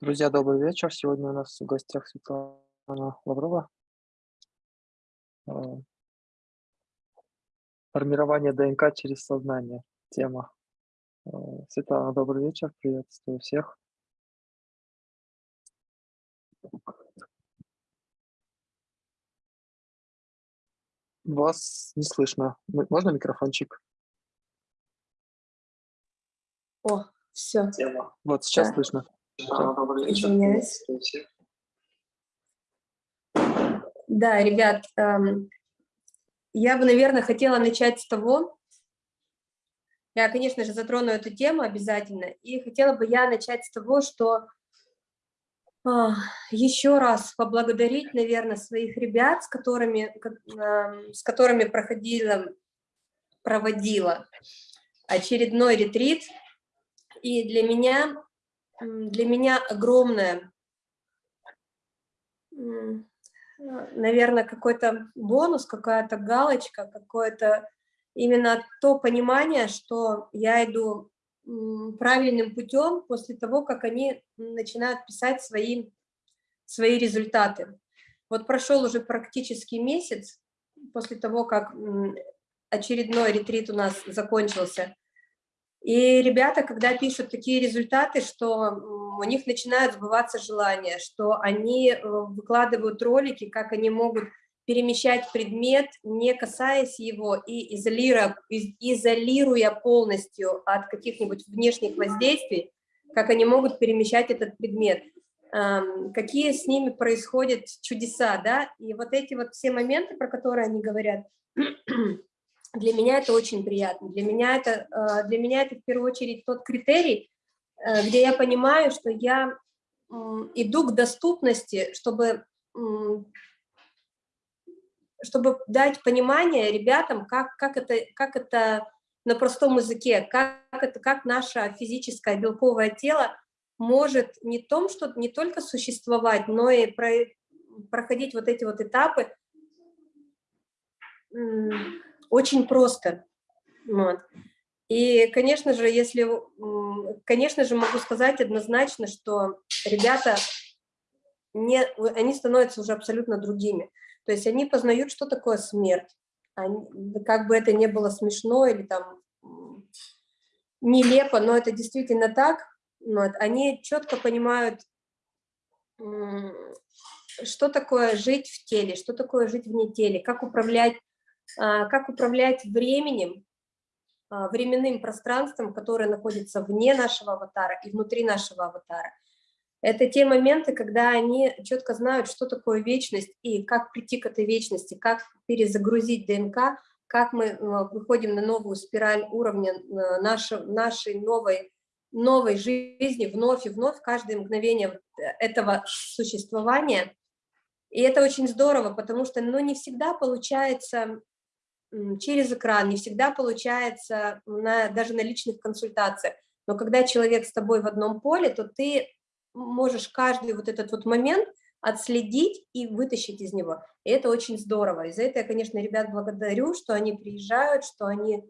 Друзья, добрый вечер. Сегодня у нас в гостях Светлана Лаврова. Э, Формирование ДНК через сознание. Тема. Э, Светлана, добрый вечер. Приветствую всех. Вас не слышно. Можно микрофончик? О, все. Тема. Вот сейчас Да. слышно. Извиняюсь. Да, ребят, эм, я бы, наверное, хотела начать с того, я, конечно же, затрону эту тему обязательно, и хотела бы я начать с того, что а, еще раз поблагодарить, наверное, своих ребят, с которыми, ко- эм, с которыми проходила, проводила очередной ретрит. И для меня, для меня огромное наверное, какой-то бонус, какая-то галочка, какое-то именно то понимание, что я иду правильным путем после того, как они начинают писать свои, свои результаты. Вот прошел уже практически месяц после того, как очередной ретрит у нас закончился. И ребята, когда пишут такие результаты, что у них начинают сбываться желания, что они э, выкладывают ролики, как они могут перемещать предмет, не касаясь его и изолируя, из- изолируя полностью от каких-нибудь внешних воздействий, как они могут перемещать этот предмет, какие с ними происходят чудеса, да, и вот эти вот все моменты, про которые они говорят, для меня это очень приятно. Для меня это, э, для меня это в первую очередь тот критерий, э, где я понимаю, что я иду к доступности, чтобы, чтобы дать понимание ребятам, как, как, это, как это на простом языке, как, это, как наше физическое белковое тело может не, том, что, не только существовать, но и про, проходить вот эти вот этапы очень просто. Вот. И, конечно же, если, конечно же, могу сказать однозначно, что ребята, не, они становятся уже абсолютно другими. То есть они познают, что такое смерть. Они- как бы это ни было смешно или там нелепо, но это действительно так. Вот. Они четко понимают, что такое жить в теле, что такое жить вне теле, как управлять, как управлять временем, а, временным пространством, которое находится вне нашего аватара и внутри нашего аватара. Это те моменты, когда они четко знают, что такое вечность и как прийти к этой вечности, как перезагрузить ДНК, как мы э, выходим на новую спираль уровня э, нашей, нашей новой, новой жизни вновь и вновь, каждое мгновение вот этого существования. И это очень здорово, потому что ну, не всегда получается через экран, не всегда получается на, даже на личных консультациях. Но когда человек с тобой в одном поле, то ты можешь каждый вот этот вот момент отследить и вытащить из него. И это очень здорово. И за это я, конечно, ребят благодарю, что они приезжают, что они,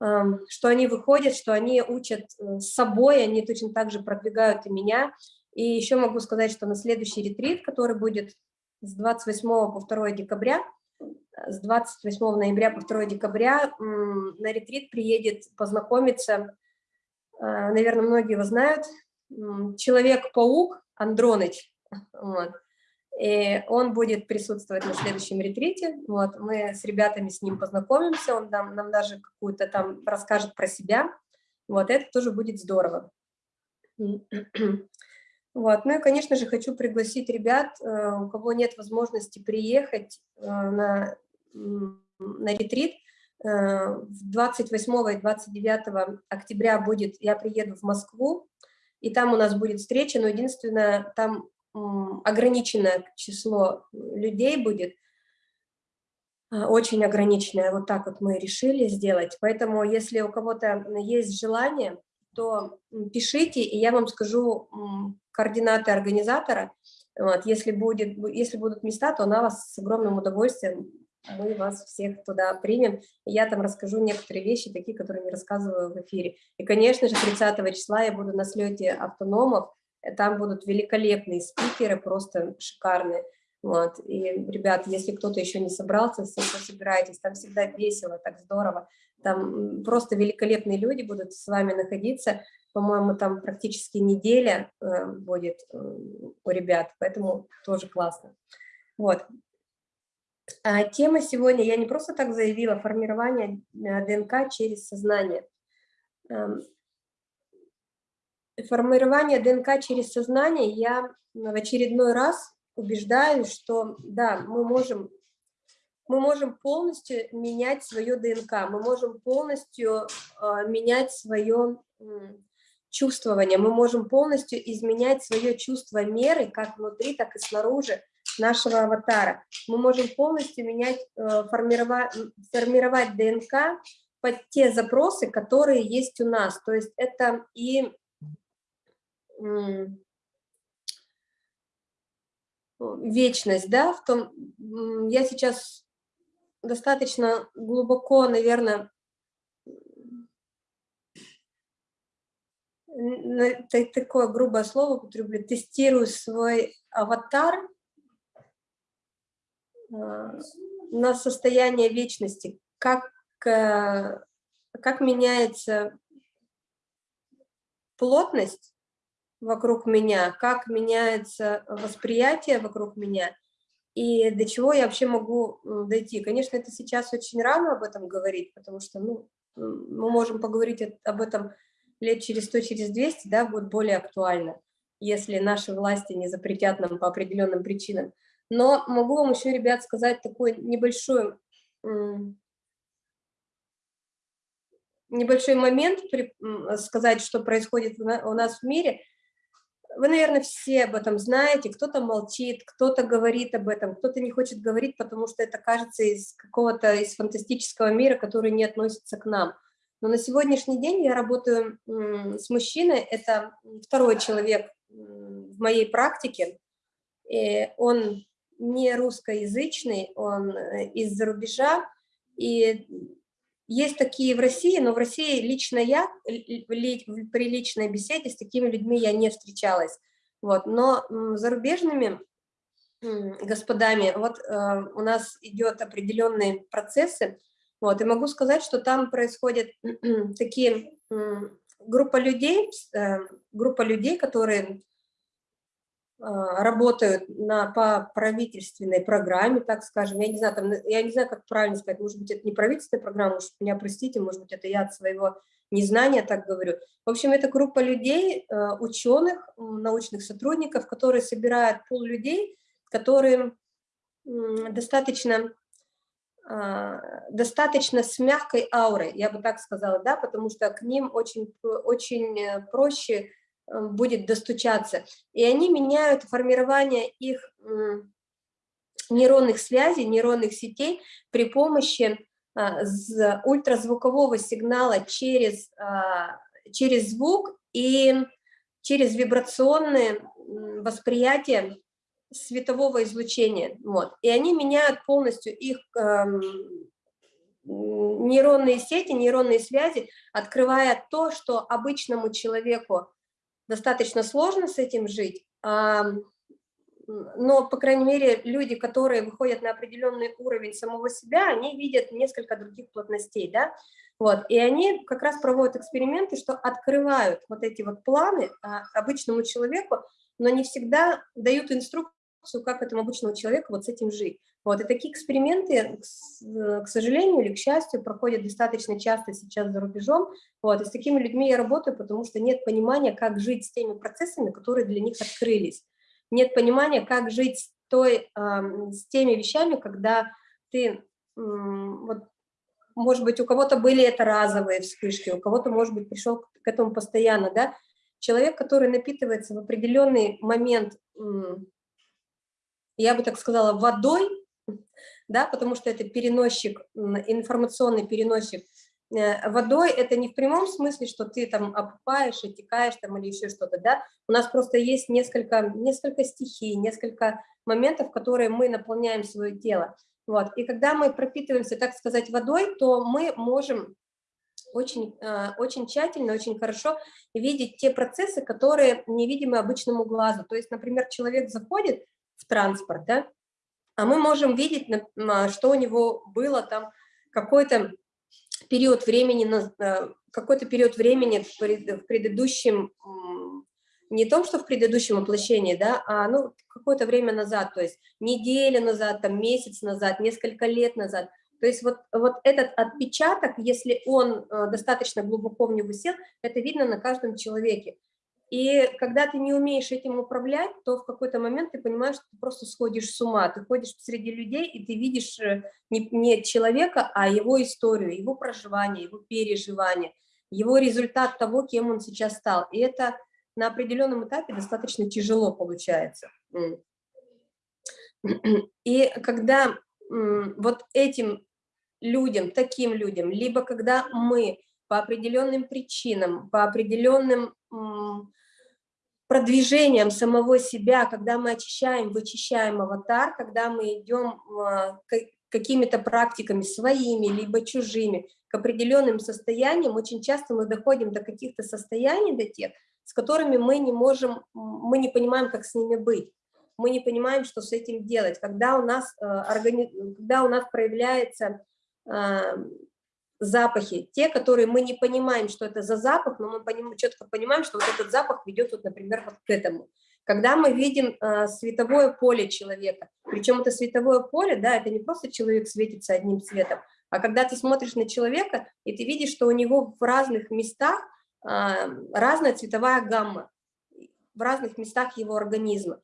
что они выходят, что они учат э, с собой, они точно так же продвигают и меня. И еще могу сказать, что на следующий ретрит, который будет с 28 по 2 декабря, с 28 ноября по 2 декабря на ретрит приедет познакомиться, э, наверное, многие его знают, Человек-паук Андроныч. Вот. И он будет присутствовать на следующем ретрите. Вот. Мы с ребятами с ним познакомимся, он нам, нам даже какую-то там расскажет про себя. Вот это тоже будет здорово. Вот. Ну и, конечно же, хочу пригласить ребят, э, у кого нет возможности приехать э, на, на ретрит. Э, В 28 и 29 октября будет, я приеду в Москву, и там у нас будет встреча, но единственное, там ограниченное число людей будет, а, очень ограниченное, вот так вот мы решили сделать. Поэтому, если у кого-то есть желание, то пишите, и я вам скажу координаты организатора. Вот, если, будет, если будут места, то на вас с огромным удовольствием мы вас всех туда примем. Я там расскажу некоторые вещи, такие, которые не рассказываю в эфире. И, конечно же, 30 числа я буду на слете автономов. там будут великолепные спикеры, просто шикарные. Вот. И, ребят, если кто-то еще не собрался, все собираетесь, там всегда весело, так здорово. Там просто великолепные люди будут с вами находиться. По-моему, там практически неделя э, будет э, у ребят, поэтому тоже классно. Вот. А тема сегодня, я не просто так заявила, формирование э, ДНК через сознание. Эм, формирование ДНК через сознание я в очередной раз убеждаюсь, что да, мы можем, мы можем полностью менять свое ДНК, мы можем полностью э, менять свое чувствование, мы можем полностью изменять свое чувство меры, как внутри, так и снаружи нашего аватара. Мы можем полностью менять, э, формировать, формировать ДНК под те запросы, которые есть у нас. То есть это и вечность, да, в том, я сейчас достаточно глубоко, наверное, такое грубое слово употреблю, тестирую свой аватар на состояние вечности, как, э, как меняется плотность вокруг меня, как меняется восприятие вокруг меня и до чего я вообще могу дойти. Конечно, это сейчас очень рано об этом говорить, потому что ну, мы можем поговорить об этом лет через 100, через 200, да, будет более актуально, если наши власти не запретят нам по определенным причинам. Но могу вам еще, ребят, сказать такой небольшой, небольшой момент, сказать, что происходит у нас в мире – вы, наверное, все об этом знаете, кто-то молчит, кто-то говорит об этом, кто-то не хочет говорить, потому что это кажется из какого-то, из фантастического мира, который не относится к нам. Но на сегодняшний день я работаю с мужчиной, это второй человек в моей практике, и он не русскоязычный, он э, из-за рубежа, и есть такие в России, но в России лично я при личной беседе с такими людьми я не встречалась. Вот. Но зарубежными господами, вот э, у нас идет определенные процессы, вот, и могу сказать, что там происходят такие группа людей, э, группа людей, которые работают на, по правительственной программе, так скажем, я не знаю, там, я не знаю, как правильно сказать, может быть, это не правительственная программа, может, меня простите, может быть, это я от своего незнания так говорю. В общем, это группа людей, а, ученых, научных сотрудников, которые собирают пул людей, которые достаточно а, достаточно с мягкой аурой, я бы так сказала, да, потому что к ним очень, очень э, проще будет достучаться. И они меняют формирование их нейронных связей, нейронных сетей при помощи а, ультразвукового сигнала через, а, через звук и через вибрационное восприятие светового излучения. Вот. И они меняют полностью их эм, нейронные сети, нейронные связи, открывая то, что обычному человеку достаточно сложно с этим жить, но, по крайней мере, люди, которые выходят на определенный уровень самого себя, они видят несколько других плотностей, да, вот, и они как раз проводят эксперименты, что открывают вот эти вот планы а, обычному человеку, но не всегда дают инструкцию, как этому обычному человеку вот с этим жить. Вот, и такие эксперименты, к сожалению или к счастью, проходят достаточно часто сейчас за рубежом. Вот, и с такими людьми я работаю, потому что нет понимания, как жить с теми процессами, которые для них открылись. Нет понимания, как жить с, той, э, с теми вещами, когда ты, э, вот, может быть, у кого-то были это разовые вспышки, у кого-то, может быть, пришел к этому постоянно, да. Человек, который напитывается в определенный момент, э, я бы так сказала, водой, да, потому что это переносчик, информационный переносчик. Э, водой это не в прямом смысле, что ты там опупаешь, отекаешь там или еще что-то, да, у нас просто есть несколько, несколько стихий, несколько моментов, которые мы наполняем свое тело, вот, и когда мы пропитываемся, так сказать, водой, то мы можем очень, а, очень тщательно, очень хорошо видеть те процессы, которые невидимы обычному глазу. То есть, например, человек заходит в транспорт, да, а мы можем видеть, а, что у него было там какой-то период времени, э, какой-то период времени в предыдущем, не том, что в предыдущем воплощении, да, а ну, какое-то время назад, то есть неделю назад, там, месяц назад, несколько лет назад – то есть вот, вот этот отпечаток, если он э, достаточно глубоко в него сел, это видно на каждом человеке. И когда ты не умеешь этим управлять, то в какой-то момент ты понимаешь, что ты просто сходишь с ума. Ты ходишь среди людей, и ты видишь э, не, не человека, а его историю, его проживание, его переживание, его результат того, кем он сейчас стал. И это на определенном этапе достаточно тяжело получается. И когда вот этим людям, таким людям, либо когда мы по определенным причинам, по определенным продвижением самого себя, когда мы очищаем, вычищаем аватар, когда мы идем а, какими-то практиками своими, либо чужими, к определенным состояниям, очень часто мы доходим до каких-то состояний, до тех, с которыми мы не можем, мы не понимаем, как с ними быть мы не понимаем, что с этим делать. Когда у нас, э, когда у нас проявляются э, запахи, те, которые мы не понимаем, что это за запах, но мы поним... четко понимаем, что вот этот запах ведет, вот, например, вот к этому. Когда мы видим э, световое поле человека, причем это световое поле, да, это не просто человек светится одним цветом, а когда ты смотришь на человека, и ты видишь, что у него в разных местах э, разная цветовая гамма, в разных местах его организма.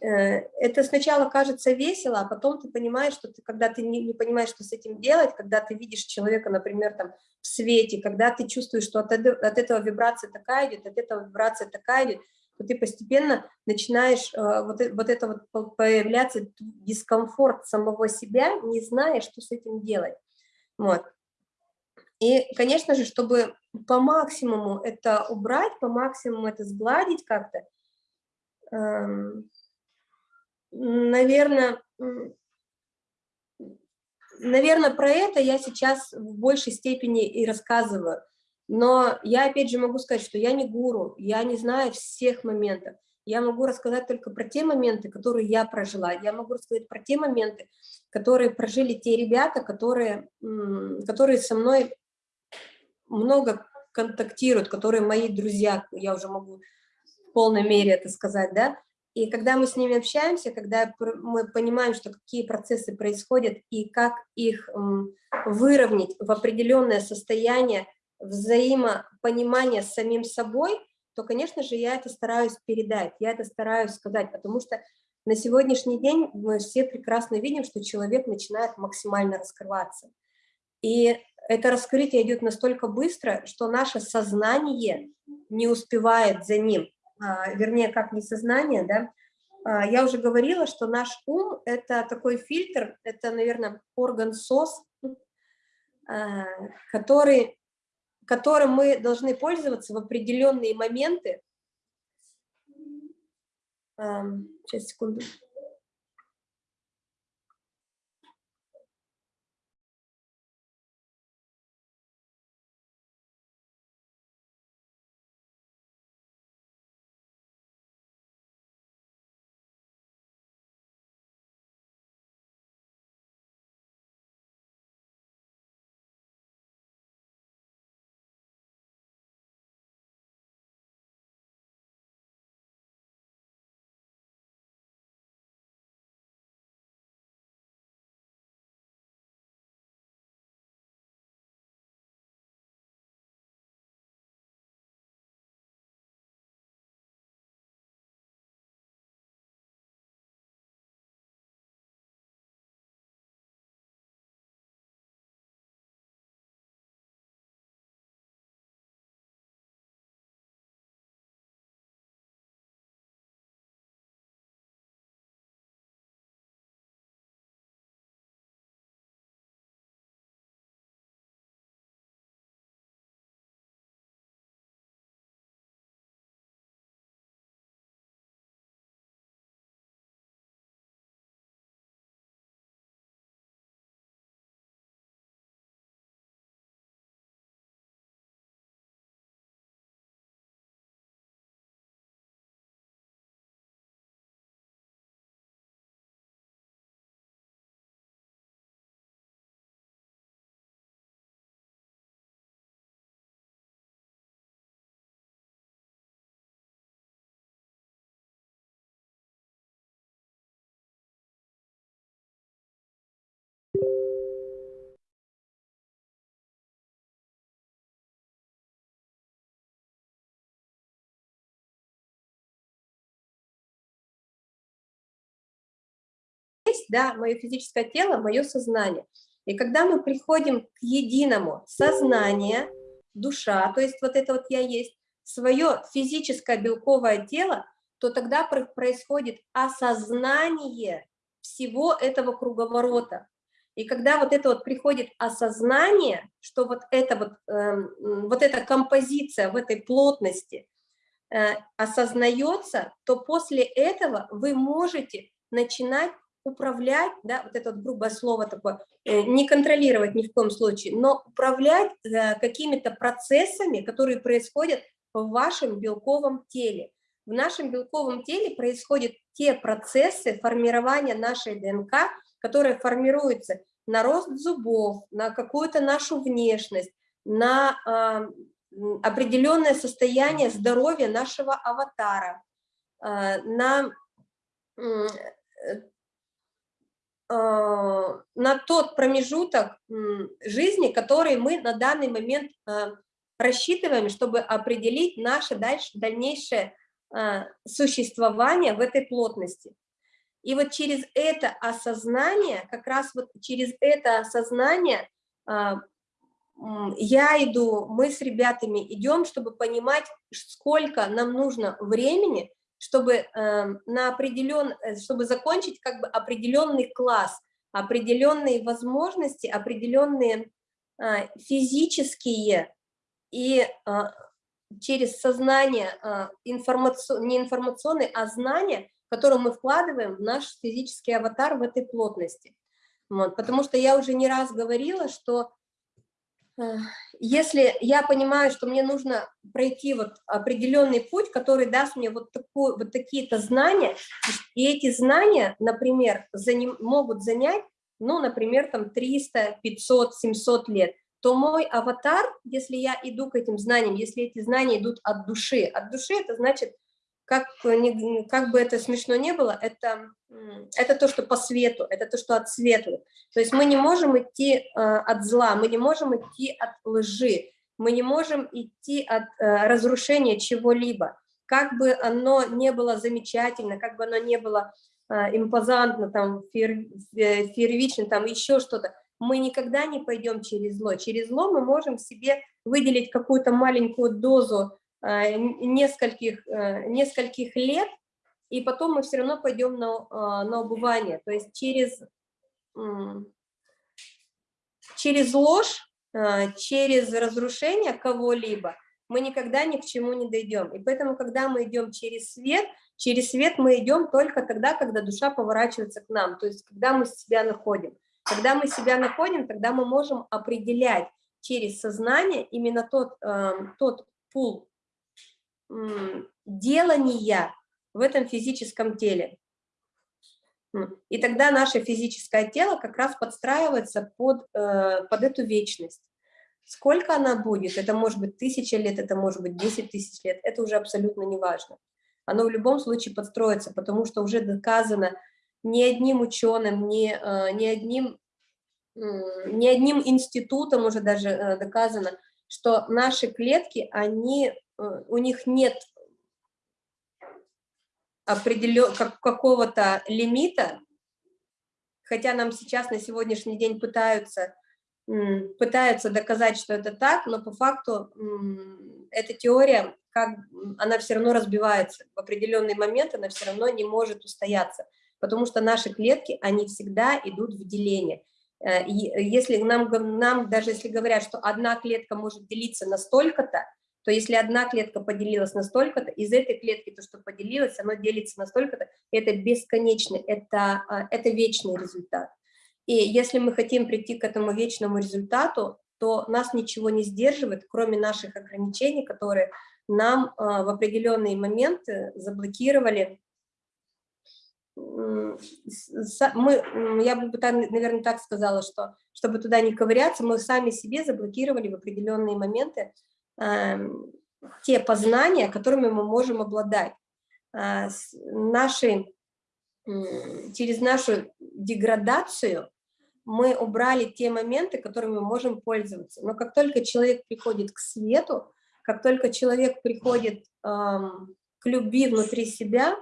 Э, это сначала кажется весело, а потом ты понимаешь, что ты, когда ты не, не понимаешь, что с этим делать, когда ты видишь человека, например, там, в свете, когда ты чувствуешь, что от, от этого вибрация такая идет, от этого вибрация такая идет, то ты постепенно начинаешь э, вот, вот это вот появляться дискомфорт самого себя, не зная, что с этим делать. Вот. И, конечно же, чтобы по максимуму это убрать, по максимуму это сгладить как-то, эм, наверное, наверное, про это я сейчас в большей степени и рассказываю. Но я опять же могу сказать, что я не гуру, я не знаю всех моментов. Я могу рассказать только про те моменты, которые я прожила. Я могу рассказать про те моменты, которые прожили те ребята, которые, которые со мной много контактируют, которые мои друзья, я уже могу в полной мере это сказать, да, и когда мы с ними общаемся, когда мы понимаем, что какие процессы происходят и как их выровнять в определенное состояние взаимопонимания с самим собой, то, конечно же, я это стараюсь передать, я это стараюсь сказать, потому что на сегодняшний день мы все прекрасно видим, что человек начинает максимально раскрываться. И это раскрытие идет настолько быстро, что наше сознание не успевает за ним. А, вернее, как не сознание, да, а, я уже говорила, что наш ум – это такой фильтр, это, наверное, орган СОС, а, который, которым мы должны пользоваться в определенные моменты. Сейчас, секунду. Да, мое физическое тело, мое сознание. И когда мы приходим к единому сознание, душа, то есть вот это вот я есть, свое физическое белковое тело, то тогда происходит осознание всего этого круговорота. И когда вот это вот приходит осознание, что вот это вот, э, вот эта композиция в этой плотности э, осознается, то после этого вы можете начинать управлять, да, вот это вот грубое слово такое, э, не контролировать ни в коем случае, но управлять э, какими-то процессами, которые происходят в вашем белковом теле. В нашем белковом теле происходят те процессы формирования нашей ДНК, которые формируются на рост зубов, на какую-то нашу внешность, на э, определенное состояние здоровья нашего аватара, э, на, на тот промежуток жизни, который мы на данный момент э, рассчитываем, чтобы определить наше дальше, дальнейшее а, существования в этой плотности. И вот через это осознание, как раз вот через это осознание а, я иду, мы с ребятами идем, чтобы понимать, сколько нам нужно времени, чтобы эм, на определен, э, чтобы закончить как бы определенный класс, определенные возможности, определенные а, физические и через сознание, а, информацион, не информационный, а знание, которое мы вкладываем в наш физический аватар в этой плотности. Вот, потому что я уже не раз говорила, что э, если я понимаю, что мне нужно пройти вот определенный путь, который даст мне вот, вот такие-то знания, и эти знания, например, заним, могут занять, ну, например, там 300, 500, 700 лет, то мой аватар, если я иду к этим знаниям, если эти знания идут от души, от души это значит, как, как бы это смешно не было, это, это то, что по свету, это то, что от свету. То есть мы не можем идти э, от зла, мы не можем идти от лжи, мы не можем идти от э, разрушения чего-либо. Как бы оно не было замечательно, как бы оно не было э, импозантно, там, фейер, э, фейервично, там еще что-то, мы никогда не пойдем через зло. Через зло мы можем себе выделить какую-то маленькую дозу э, нескольких, э, нескольких лет, и потом мы все равно пойдем на, э, на убывание. То есть через, через ложь, через разрушение кого-либо мы никогда ни к чему не дойдем. И поэтому, когда мы идем через свет, через свет мы идем только тогда, когда душа поворачивается к нам, то есть когда мы себя находим. Когда мы себя находим, тогда мы можем определять через сознание именно тот, э, тот пул делания в этом физическом теле. И тогда наше физическое тело как раз подстраивается под, э, под эту вечность. Сколько она будет, это может быть тысяча лет, это может быть 10 тысяч лет, это уже абсолютно не важно. Оно в любом случае подстроится, потому что уже доказано ни одним ученым, ни, э, ни, одним, ни одним институтом уже даже э, доказано, что наши клетки, они, у них нет определен, как, какого-то лимита, хотя нам сейчас на сегодняшний день пытаются, пытаются доказать, что это так, но по факту эта теория, как, она все равно разбивается. В определенный момент она все равно не может устояться потому что наши клетки, они всегда идут в деление. Э, и если нам, нам, даже если говорят, что одна клетка может делиться на столько-то, то если одна клетка поделилась на столько-то, из этой клетки то, что поделилось, оно делится на столько-то, это бесконечный, это, а, это вечный результат. И если мы хотим прийти к этому вечному результату, то нас ничего не сдерживает, кроме наших ограничений, которые нам а, в определенные моменты заблокировали мы, я бы, наверное, так сказала, что чтобы туда не ковыряться, мы сами себе заблокировали в определенные моменты те познания, которыми мы можем обладать. Э, наши, через нашу деградацию мы убрали те моменты, которыми мы можем пользоваться. Но как только человек приходит к свету, как только человек приходит э, к любви внутри себя,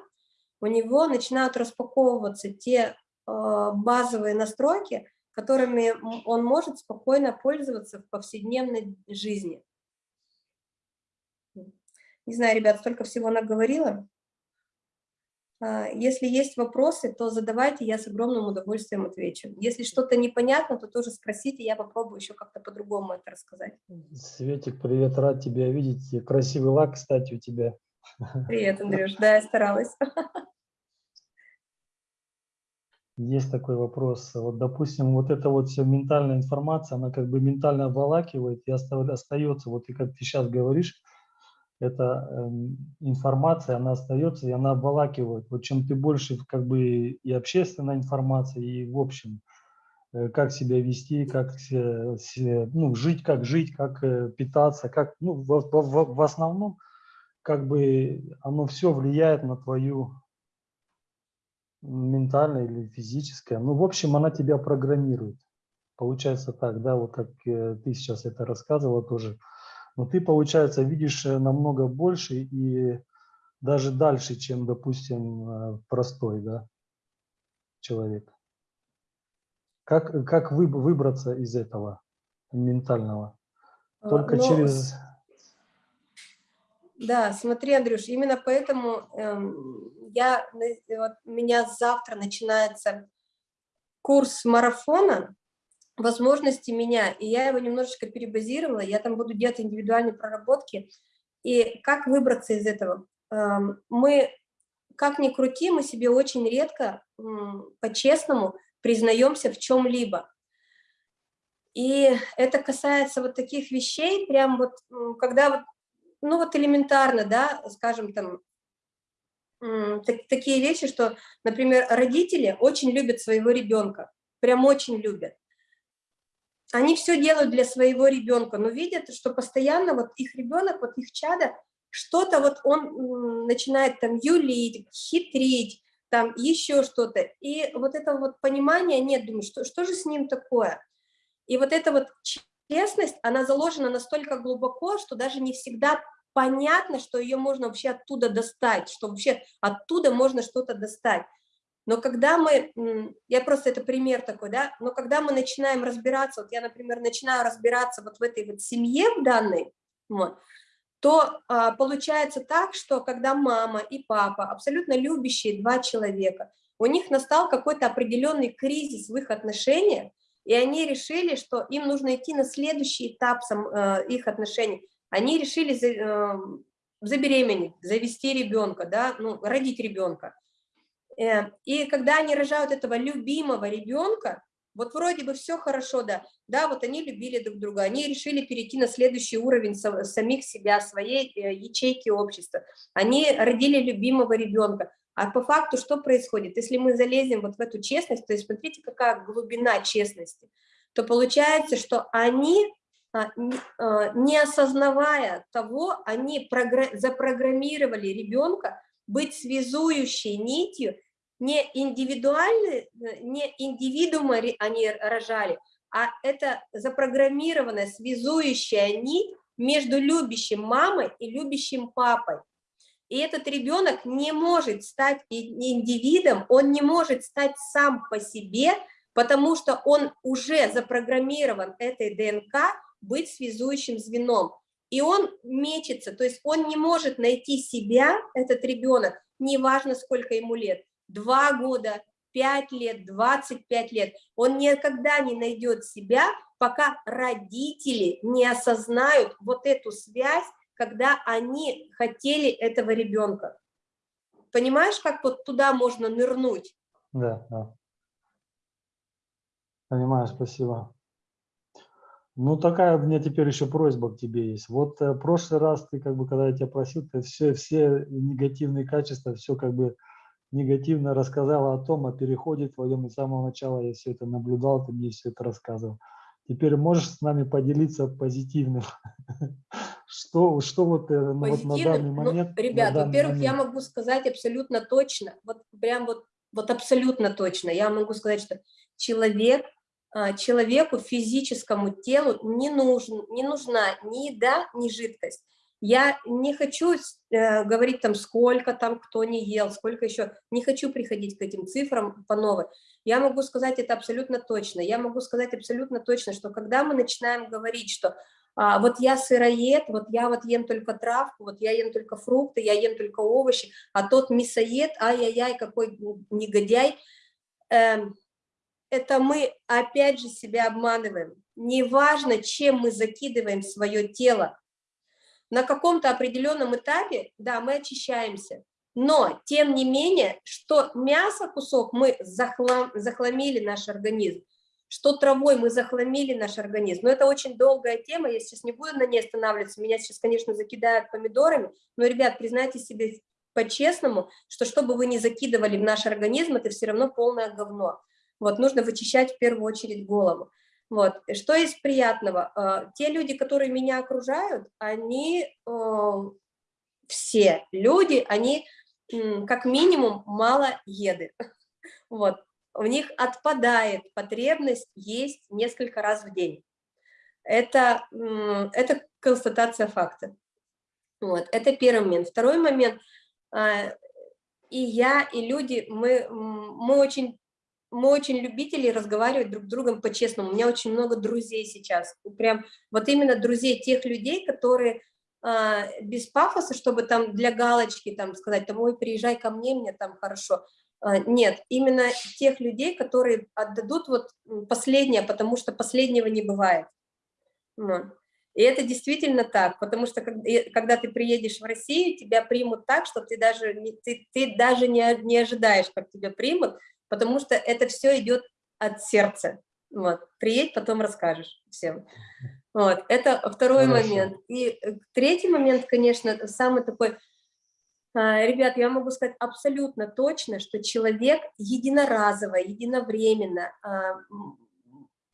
у него начинают распаковываться те э, базовые настройки, которыми он может спокойно пользоваться в повседневной жизни. Не знаю, ребят, столько всего наговорила. А, если есть вопросы, то задавайте, я с огромным удовольствием отвечу. Если что-то непонятно, то тоже спросите, я попробую еще как-то по-другому это рассказать. Светик, привет, рад тебя видеть. Красивый лак, кстати, у тебя. Привет, Андрюш, да, я старалась. Есть такой вопрос. Вот, допустим, вот эта вот вся ментальная информация, она как бы ментально обволакивает и остается, вот и как ты сейчас говоришь, эта э, информация, она остается и она обволакивает. Вот чем ты больше как бы и общественная информация, и в общем, э, как себя вести, как ну, жить, как жить, как э, питаться, как, ну, в, в, в основном, как бы оно все влияет на твою ментальное или физическое. Ну, в общем, она тебя программирует. Получается так, да, вот как э, ты сейчас это рассказывала тоже но ты, получается, видишь э, намного больше и даже дальше, чем, допустим, э, простой да, человек. Как, как вы, выбраться из этого ментального? А, Только Но... Ну, через... Да, смотри, Андрюш, именно поэтому эм, я, вот, у меня завтра начинается курс марафона, возможности меня, и я его немножечко перебазировала, я там буду делать индивидуальные проработки. И как выбраться из этого? Эм, мы, как ни крути, мы себе очень редко, по-честному, признаемся в чем-либо. И это касается вот таких вещей, прям вот, когда вот, ну вот элементарно, да, скажем там, так, такие вещи, что, например, родители очень любят своего ребенка, прям очень любят они все делают для своего ребенка, но видят, что постоянно вот их ребенок, вот их чадо, что-то вот он начинает там юлить, хитрить, там еще что-то. И вот этого вот понимания нет, думаю, что, что же с ним такое? И вот эта вот честность, она заложена настолько глубоко, что даже не всегда понятно, что ее можно вообще оттуда достать, что вообще оттуда можно что-то достать. Но когда мы, я просто это пример такой, да, но когда мы начинаем разбираться, вот я, например, начинаю разбираться вот в этой вот семье в данной, вот, то а, получается так, что когда мама и папа, абсолютно любящие два человека, у них настал какой-то определенный кризис в их отношениях, и они решили, что им нужно идти на следующий этап сам, э, их отношений. Они решили за, э, забеременеть, завести ребенка, да, ну, родить ребенка. Э, и когда они рожают этого любимого ребенка, вот вроде бы все хорошо, да, да, вот они любили друг друга, они решили перейти на следующий уровень самих себя, своей э, ячейки общества, они родили любимого ребенка, а по факту что происходит? Если мы залезем вот в эту честность, то есть смотрите, какая глубина честности, то получается, что они, а, а, не осознавая того, они запрограммировали ребенка быть связующей нитью не индивидуальные, не индивидуумы они рожали, а это запрограммированная связующая нить между любящим мамой и любящим папой. И этот ребенок не может стать индивидом, он не может стать сам по себе, потому что он уже запрограммирован этой ДНК быть связующим звеном. И он мечется, то есть он не может найти себя, этот ребенок, неважно сколько ему лет, 2 года, 5 лет, 25 лет. Он никогда не найдет себя, пока родители не осознают вот эту связь, когда они хотели этого ребенка. Понимаешь, как вот туда можно нырнуть? Да, да. Понимаю, спасибо. Ну, такая у меня теперь еще просьба к тебе есть. Вот э, прошлый раз ты, как бы, когда я тебя просил, ты все, все негативные качества, все как бы негативно рассказала о том, о переходе твоем, и с самого начала я все это наблюдал, ты мне все это рассказывал. Теперь можешь с нами поделиться позитивным? Что, что вот, э, ну, вот на данный ну, момент? Ну, ребят, во-первых, я могу сказать абсолютно точно, вот прям вот, вот абсолютно точно, я могу сказать, что человек, а, человеку, физическому телу не, нужен, не нужна ни еда, ни жидкость. Я не хочу э, говорить там, сколько там кто не ел, сколько еще, не хочу приходить к этим цифрам по новой. Я могу сказать это абсолютно точно. Я могу сказать абсолютно точно, что когда мы начинаем говорить, что а, вот я сыроед, вот я вот ем только травку, вот я ем только фрукты, я ем только овощи, а тот мясоед, ай-яй-яй, какой негодяй, эм, это мы опять же себя обманываем. Неважно, чем мы закидываем свое тело, на каком-то определенном этапе, да, мы очищаемся, но, тем не менее, что мясо кусок мы захлам, захламили наш организм, что травой мы захламили наш организм. Но это очень долгая тема, я сейчас не буду на ней останавливаться, меня сейчас, конечно, закидают помидорами, но, ребят, признайте себе по-честному, что что бы вы ни закидывали в наш организм, это все равно полное говно. Вот, нужно вычищать в первую очередь голову. Вот. Что из приятного? А, те люди, которые меня окружают, они э, все люди, они как минимум мало еды. Вот. У них отпадает потребность есть несколько раз в день. Это, это констатация факта. Вот. Это первый момент. Второй момент. А, и я, и люди, мы, мы очень мы очень любители разговаривать друг с другом по-честному. У меня очень много друзей сейчас. Прям вот именно друзей тех людей, которые а, без пафоса, чтобы там для галочки там сказать, там, ой, приезжай ко мне, мне там хорошо. А, нет, именно тех людей, которые отдадут вот последнее, потому что последнего не бывает. И это действительно так, потому что когда ты приедешь в Россию, тебя примут так, что ты даже, ты, ты даже не, не ожидаешь, как тебя примут, потому что это все идет от сердца. Вот. Приедь, потом расскажешь всем. Вот. Это второй Хорошо. момент. И э, третий момент, конечно, самый такой... А, ребят, я могу сказать абсолютно точно, что человек единоразово, единовременно а,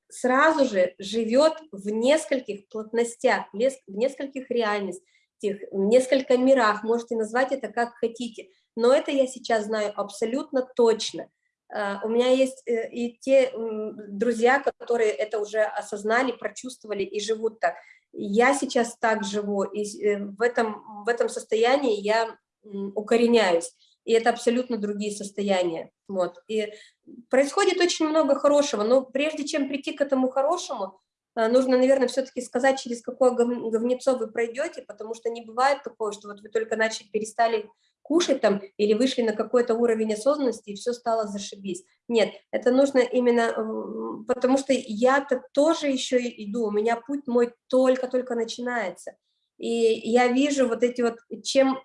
сразу же живет в нескольких плотностях, в нескольких реальностях, в нескольких мирах, можете назвать это как хотите, но это я сейчас знаю абсолютно точно. А, у меня есть э, и те друзья, которые это уже осознали, прочувствовали и живут так. Я сейчас так живу, и э, в этом, в этом состоянии я укореняюсь. И это абсолютно другие состояния. Вот. И происходит очень много хорошего, но прежде чем прийти к этому хорошему, нужно, наверное, все-таки сказать, через какое говнецо вы пройдете, потому что не бывает такого, что вот вы только начали, перестали кушать там или вышли на какой-то уровень осознанности, и все стало зашибись. Нет, это нужно именно, потому что я-то тоже еще иду, у меня путь мой только-только начинается. И я вижу вот эти вот, чем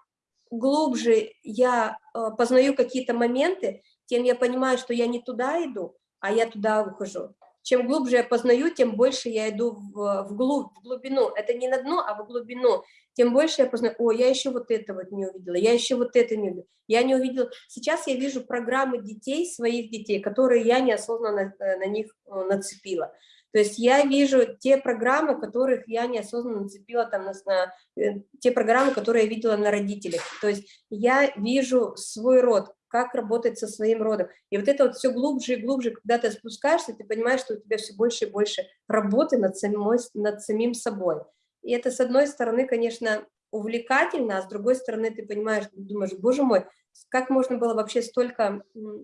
глубже я э, познаю какие-то моменты, тем я понимаю, что я не туда иду, а я туда ухожу. Чем глубже я познаю, тем больше я иду в, в, глубь, в глубину. Это не на дно, а в глубину тем больше я познаю, о, я еще вот это вот не увидела, я еще вот это не увидела, я не увидела. Сейчас я вижу программы детей, своих детей, которые я неосознанно на, на них э, нацепила. То есть я вижу те программы, которых я неосознанно нацепила, там, на, на, э, те программы, которые я видела на родителях. То есть я вижу свой род, как работать со своим родом. И вот это вот все глубже и глубже, когда ты спускаешься, ты понимаешь, что у тебя все больше и больше работы над, самой, над самим собой. И это, с одной стороны, конечно, увлекательно, а с другой стороны, ты понимаешь, думаешь, боже мой, как можно было вообще столько,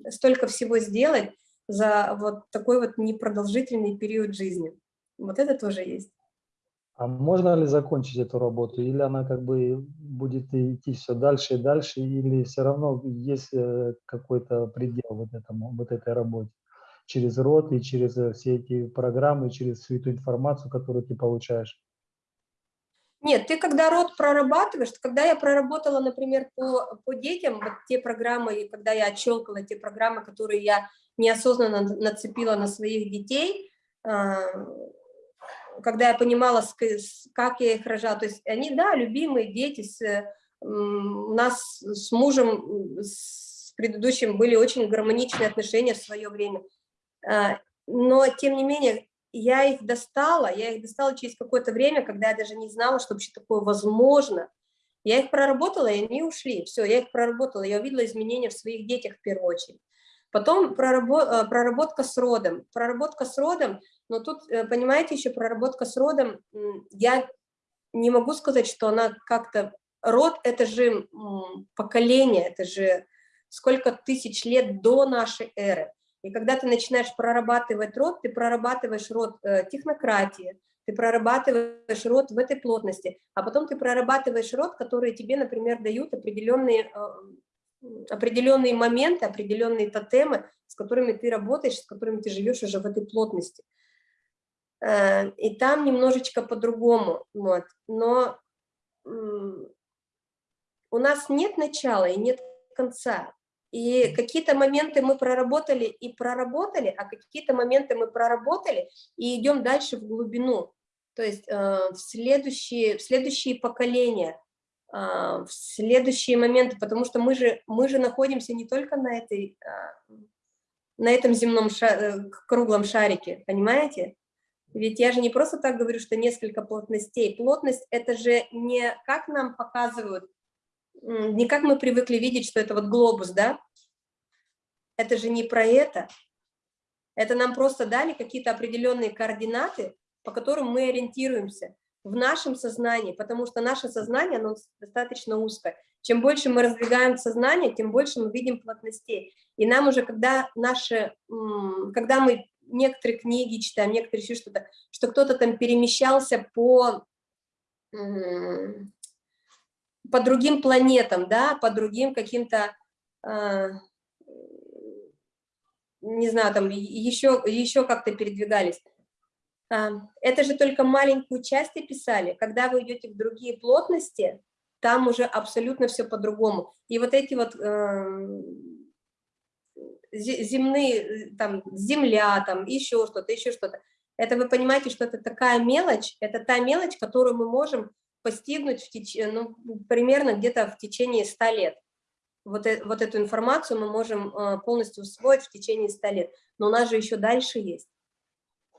столько всего сделать за вот такой вот непродолжительный период жизни. Вот это тоже есть. А можно ли закончить эту работу, или она как бы будет идти все дальше и дальше, или все равно есть э, какой-то предел вот, этому, вот этой работе? Через рот и через э, все эти программы, через всю эту информацию, которую ты получаешь? Нет, ты когда род прорабатываешь, когда я проработала, например, по, по детям, вот те программы, и когда я отщелкала те программы, которые я неосознанно нацепила на своих детей, а, когда я понимала, как я их рожала, то есть они, да, любимые дети, с, у нас с мужем, с предыдущим были очень гармоничные отношения в свое время, а, но, тем не менее, я их достала, я их достала через какое-то время, когда я даже не знала, что вообще такое возможно. Я их проработала, и они ушли. Все, я их проработала, я увидела изменения в своих детях в первую очередь. Потом э, проработка с родом. Проработка с родом, но тут, э, понимаете, еще проработка с родом, я не могу сказать, что она как-то... Род — это же поколение, это же сколько тысяч лет до нашей эры. И когда ты начинаешь прорабатывать род, ты прорабатываешь род э, технократии, ты прорабатываешь род в этой плотности, а потом ты прорабатываешь род, которые тебе, например, дают определенные, э, определенные моменты, определенные тотемы, с которыми ты работаешь, с которыми ты живешь уже в этой плотности. Э, и там немножечко по-другому, вот. но у нас нет начала и нет конца. И какие-то моменты мы проработали и проработали, а какие-то моменты мы проработали и идем дальше в глубину. То есть э, в, следующие, в следующие поколения, э, в следующие моменты, потому что мы же, мы же находимся не только на, этой, на этом земном ша, круглом шарике, понимаете? Ведь я же не просто так говорю, что несколько плотностей. Плотность – это же не как нам показывают не как мы привыкли видеть, что это вот глобус, да? Это же не про это. Это нам просто дали какие-то определенные координаты, по которым мы ориентируемся в нашем сознании, потому что наше сознание, оно достаточно узкое. Чем больше мы раздвигаем сознание, тем больше мы видим плотностей. И нам уже, когда наши, когда мы некоторые книги читаем, некоторые еще что-то, что кто-то там перемещался по по другим планетам, да, по другим каким-то, э, не знаю, там еще, еще как-то передвигались. Э, это же только маленькую часть описали. Когда вы идете в другие плотности, там уже абсолютно все по-другому. И вот эти вот э, земные, там, земля, там, еще что-то, еще что-то. Это вы понимаете, что это такая мелочь, это та мелочь, которую мы можем постигнуть в теч... ну, примерно где-то в течение 100 лет. Вот, э, вот эту информацию мы можем э, полностью усвоить в течение 100 лет. Но у нас же еще дальше есть.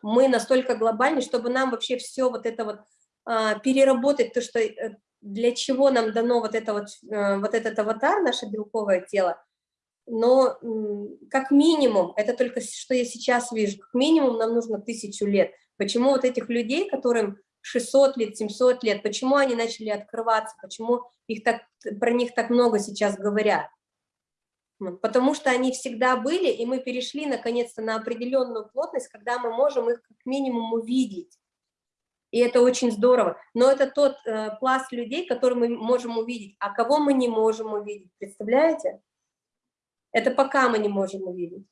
Мы настолько глобальны, чтобы нам вообще все вот это вот а, переработать, то, что э, для чего нам дано вот, это вот, вот этот аватар, наше белковое тело, но как минимум, это только что я сейчас вижу, как минимум нам нужно тысячу лет. Почему вот этих людей, которым 600 лет, 700 лет, почему они начали открываться, почему их так, про них так много сейчас говорят. Потому что они всегда были, и мы перешли наконец-то на определенную плотность, когда мы можем их как минимум увидеть. И это очень здорово. Но это тот э, пласт людей, который мы можем увидеть. А кого мы не можем увидеть, представляете? Это пока мы не можем увидеть.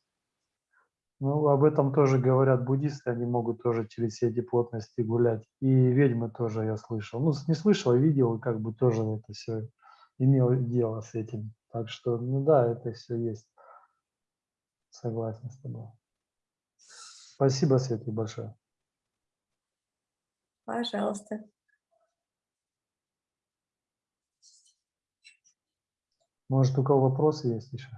Ну, об этом тоже говорят буддисты, они могут тоже через все эти плотности гулять. И ведьмы тоже я слышал. Ну, не слышал, а видел, как бы тоже это все имел дело с этим. Так что, ну да, это все есть. Согласен с тобой. Спасибо, Светлый, большое. Пожалуйста. Может, у кого вопросы есть еще?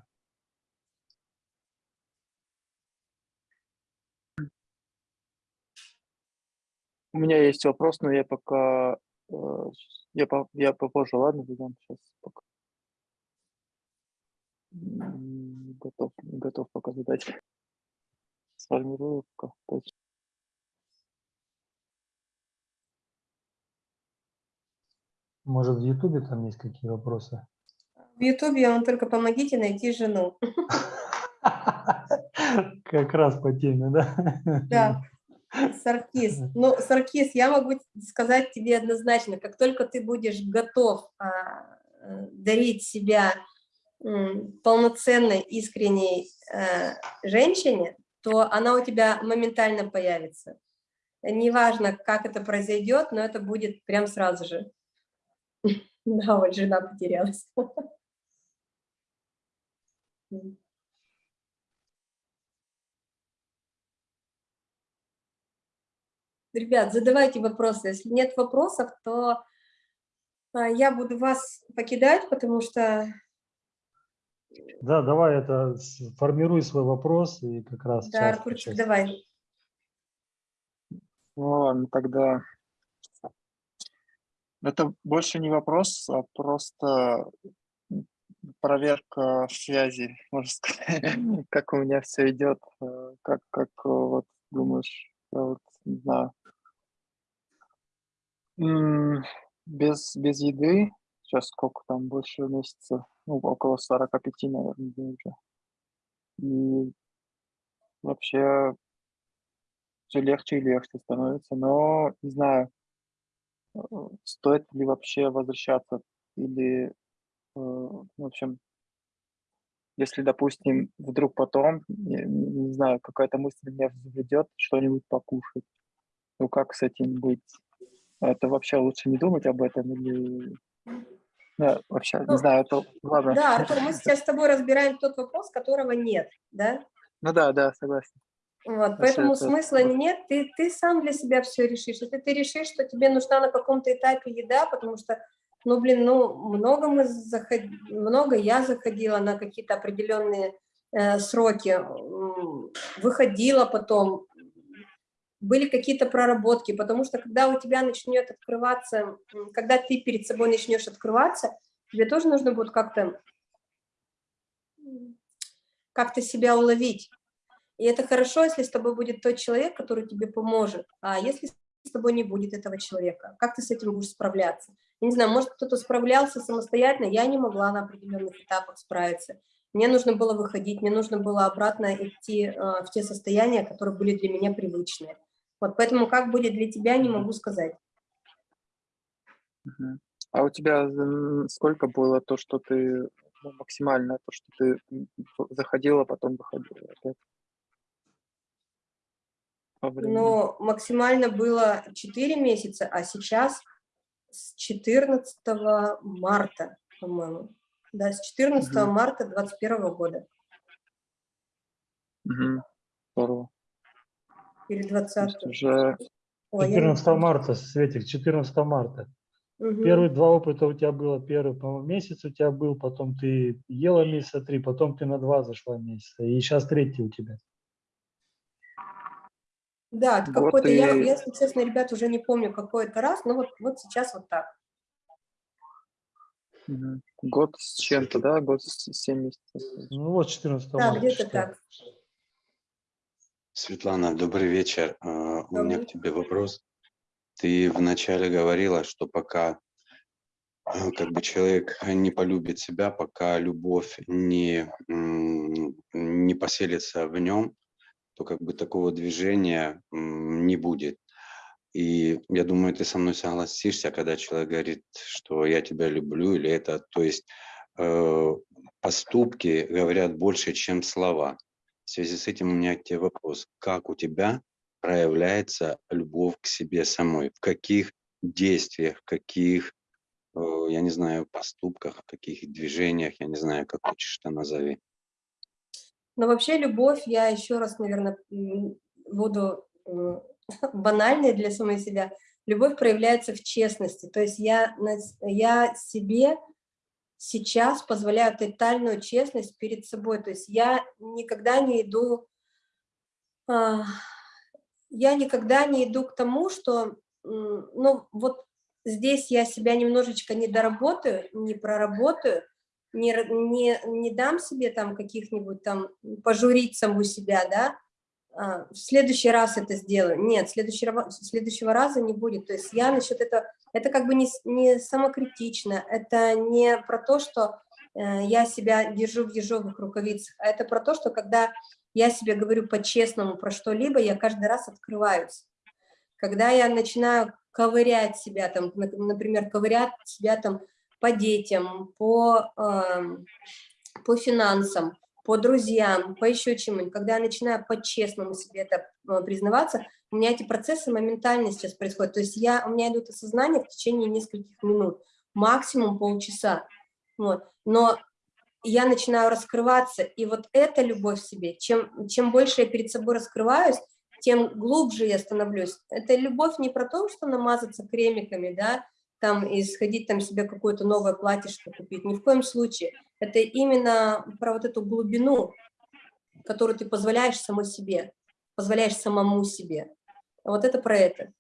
У меня есть вопрос, но я пока... э, Я, по- я попозже, ладно, задам сейчас пока. Готов, не готов пока задать. Сформирую пока. Может, в Ютубе там есть какие вопросы? В Ютубе вам только помогите найти жену. Как раз по теме, да? Да, Саркис. Ну, Саркис, я могу сказать тебе однозначно, как только ты будешь готов а, э, дарить себя м, полноценной, искренней э, женщине, то она у тебя моментально появится. Неважно, как это произойдет, но это будет прям сразу же. Да, вот жена потерялась. Ребят, задавайте вопросы. Если нет вопросов, то а, я буду вас покидать, потому что... Да, давай это, формируй свой вопрос и как раз... Да, Артурчик, давай. Ну ладно, тогда это больше не вопрос, а просто проверка связи, можно сказать, как у меня все идет, э, как, как э, вот думаешь, я вот не знаю. Без без еды сейчас сколько там, больше месяца, ну, около 45, наверное, уже. И вообще всё легче и легче становится, но не знаю, э, стоит ли вообще возвращаться или, э, в общем если, допустим, вдруг потом, не не знаю, какая-то мысль меня заведет что-нибудь покушать, ну как с этим быть? Это вообще лучше не думать об этом или Да, вообще, не Ну знаю, это ладно. Да, Артур, мы сейчас с тобой разбираем тот вопрос, которого нет, да? Ну да, да, согласен. Вот, Если поэтому это смысла нет, ты ты сам для себя всё решишь. Если ты решишь, что тебе нужна на каком-то этапе еда, потому что, ну, блин, ну, много мы заход много я заходила на какие-то определенные, э, сроки, выходила потом, были какие-то проработки, потому что когда у тебя начнет открываться, когда ты перед собой начнешь открываться, тебе тоже нужно будет как-то м, как-то себя уловить. И это хорошо, если с тобой будет тот человек, который тебе поможет. А если с тобой не будет этого человека, как ты с этим будешь справляться? Я не знаю, может, кто-то справлялся самостоятельно, я не могла на определенных этапах справиться. Мне нужно было выходить, мне нужно было обратно идти, э, в те состояния, которые были для меня привычные. Вот поэтому как будет для тебя, не могу сказать. А у тебя сколько было то, что ты, ну, максимально, то, что ты, заходила, потом выходила опять? Но максимально было 4 месяца, а сейчас с 14 марта, по-моему. Да, с 14 Мгм. марта 21 года. Мгм. Здорово. Или То 20. есть уже Ой, я не 14 помню. марта, Светик, 14 марта. Мгм. Первые 2 опыта у тебя было, первый, по-моему, месяц у тебя был, потом ты ела месяца 3, потом ты на 2 зашла месяца, и сейчас третий у тебя. Да, Вот какой-то, я, и я, если честно, ребят, уже не помню, какой это раз, но вот, вот сейчас вот так. Год с чем-то, да? Год с 7 месяцев. Ну вот 14 Да, марта где-то так. Светлана, добрый вечер. А, У меня Добрый. к тебе вопрос. Ты вначале говорила, что пока а, как бы человек не полюбит себя, пока любовь не, не поселится в нем, то как бы такого движения не будет. И я думаю, ты со мной согласишься, когда человек говорит, что я тебя люблю, или это, то есть э, поступки говорят больше, чем слова. В связи с этим у меня к тебе вопрос. Как у тебя проявляется любовь к себе самой? В каких действиях, в каких, э, я не знаю, поступках, в каких движениях, я не знаю, как хочешь это назови. Но вообще любовь, я еще раз, наверное, буду банальной для самой себя. Любовь проявляется в честности. То есть я, я себе сейчас позволяю тотальную честность перед собой. То есть я никогда не иду, а, я никогда не иду к тому, что, ну, вот здесь я себя немножечко не доработаю, не проработаю, не, не, не дам себе там каких-нибудь там, пожурить саму себя, да, в следующий раз это сделаю. Нет, следующего, следующего раза не будет. То есть я насчет этого, это как бы не, не самокритично, это не про то, что э, я себя держу в ежовых рукавицах, а это про то, что когда я себе говорю по-честному про что-либо, я каждый раз открываюсь. Когда я начинаю ковырять себя, там, нап- например, ковырять себя там по детям, по, эм, по финансам, по друзьям, по еще чему-нибудь, когда я начинаю по-честному себе это э, признаваться, у меня эти процессы моментально сейчас происходят. То есть я, у меня идут осознания в течение нескольких минут, максимум полчаса. Вот. Но я начинаю раскрываться, и вот эта любовь в себе, чем, чем больше я перед собой раскрываюсь, тем глубже я становлюсь. Это любовь не про то, что намазаться кремиками, да, там, и сходить там себе какое-то новое платьишко купить, ни в коем случае. Это именно про вот эту глубину, которую ты позволяешь самой себе, позволяешь самому себе. Вот это про это.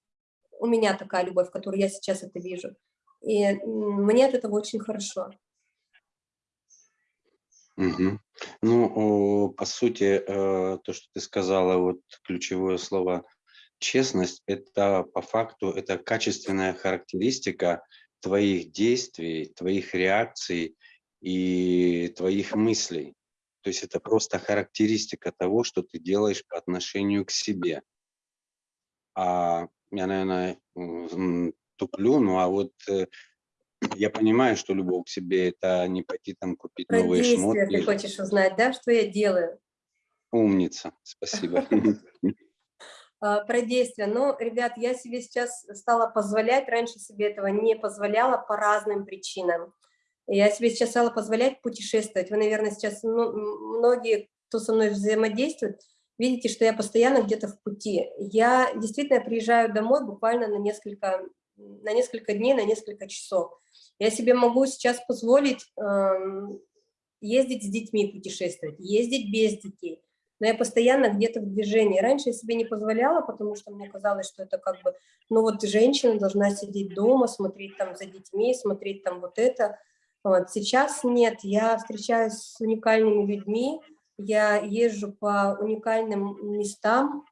У меня такая любовь, в которой я сейчас это вижу. И мне от этого очень хорошо. Мгм. Ну, по сути, э, то, что ты сказала, вот ключевое слово честность – это по факту это качественная характеристика твоих действий, твоих реакций и твоих мыслей. То есть это просто характеристика того, что ты делаешь по отношению к себе. А я, наверное, туплю, ну а вот э, я понимаю, что любовь к себе – это не пойти там купить Про новые шмотки. ты хочешь узнать, да, что я делаю? Умница, спасибо. А, Про действия. Ну, ребят, я себе сейчас стала позволять, раньше себе этого не позволяла по разным причинам. Я себе сейчас стала позволять путешествовать. Вы, наверное, сейчас, ну, многие, кто со мной взаимодействует, видите, что я постоянно где-то в пути. Я действительно приезжаю домой буквально на несколько, на несколько дней, на несколько часов. Я себе могу сейчас позволить эм, ездить с детьми путешествовать, ездить без детей но я постоянно где-то в движении. Раньше я себе не позволяла, потому что мне казалось, что это как бы, ну вот женщина должна сидеть дома, смотреть там за детьми, смотреть там вот это. Вот. Сейчас нет, я встречаюсь с уникальными людьми, я езжу по уникальным местам,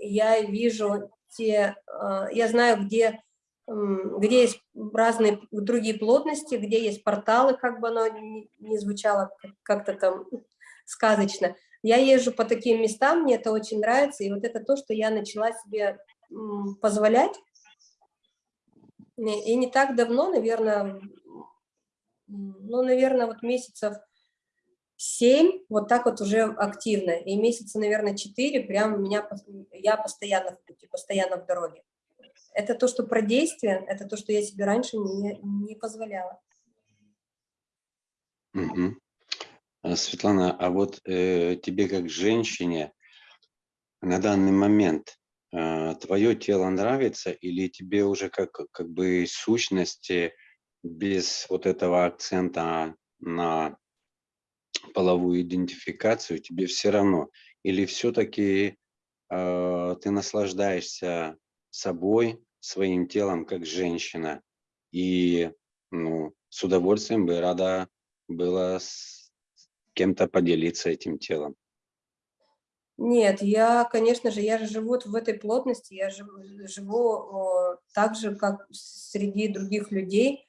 я вижу те, а, я знаю, где, где есть разные другие плотности, где есть порталы, как бы оно не звучало как-то там сказочно, я езжу по таким местам, мне это очень нравится, и вот это то, что я начала себе позволять. И не так давно, наверное, ну, наверное, вот месяцев 7, вот так вот уже активно, и месяца, наверное, 4, прям меня, я постоянно в пути, постоянно в дороге. Это то, что про действие, это то, что я себе раньше не, не позволяла. Угу. А, Светлана, а вот э, тебе как женщине на данный момент э, твое тело нравится или тебе уже как, как бы сущности без вот этого акцента на половую идентификацию тебе все равно? Или все-таки э, ты наслаждаешься собой, своим телом как женщина и ну, с удовольствием бы рада была кем-то поделиться этим телом? Нет, я, конечно же, я живу в этой плотности, я живу, живу о, так же, как среди других людей.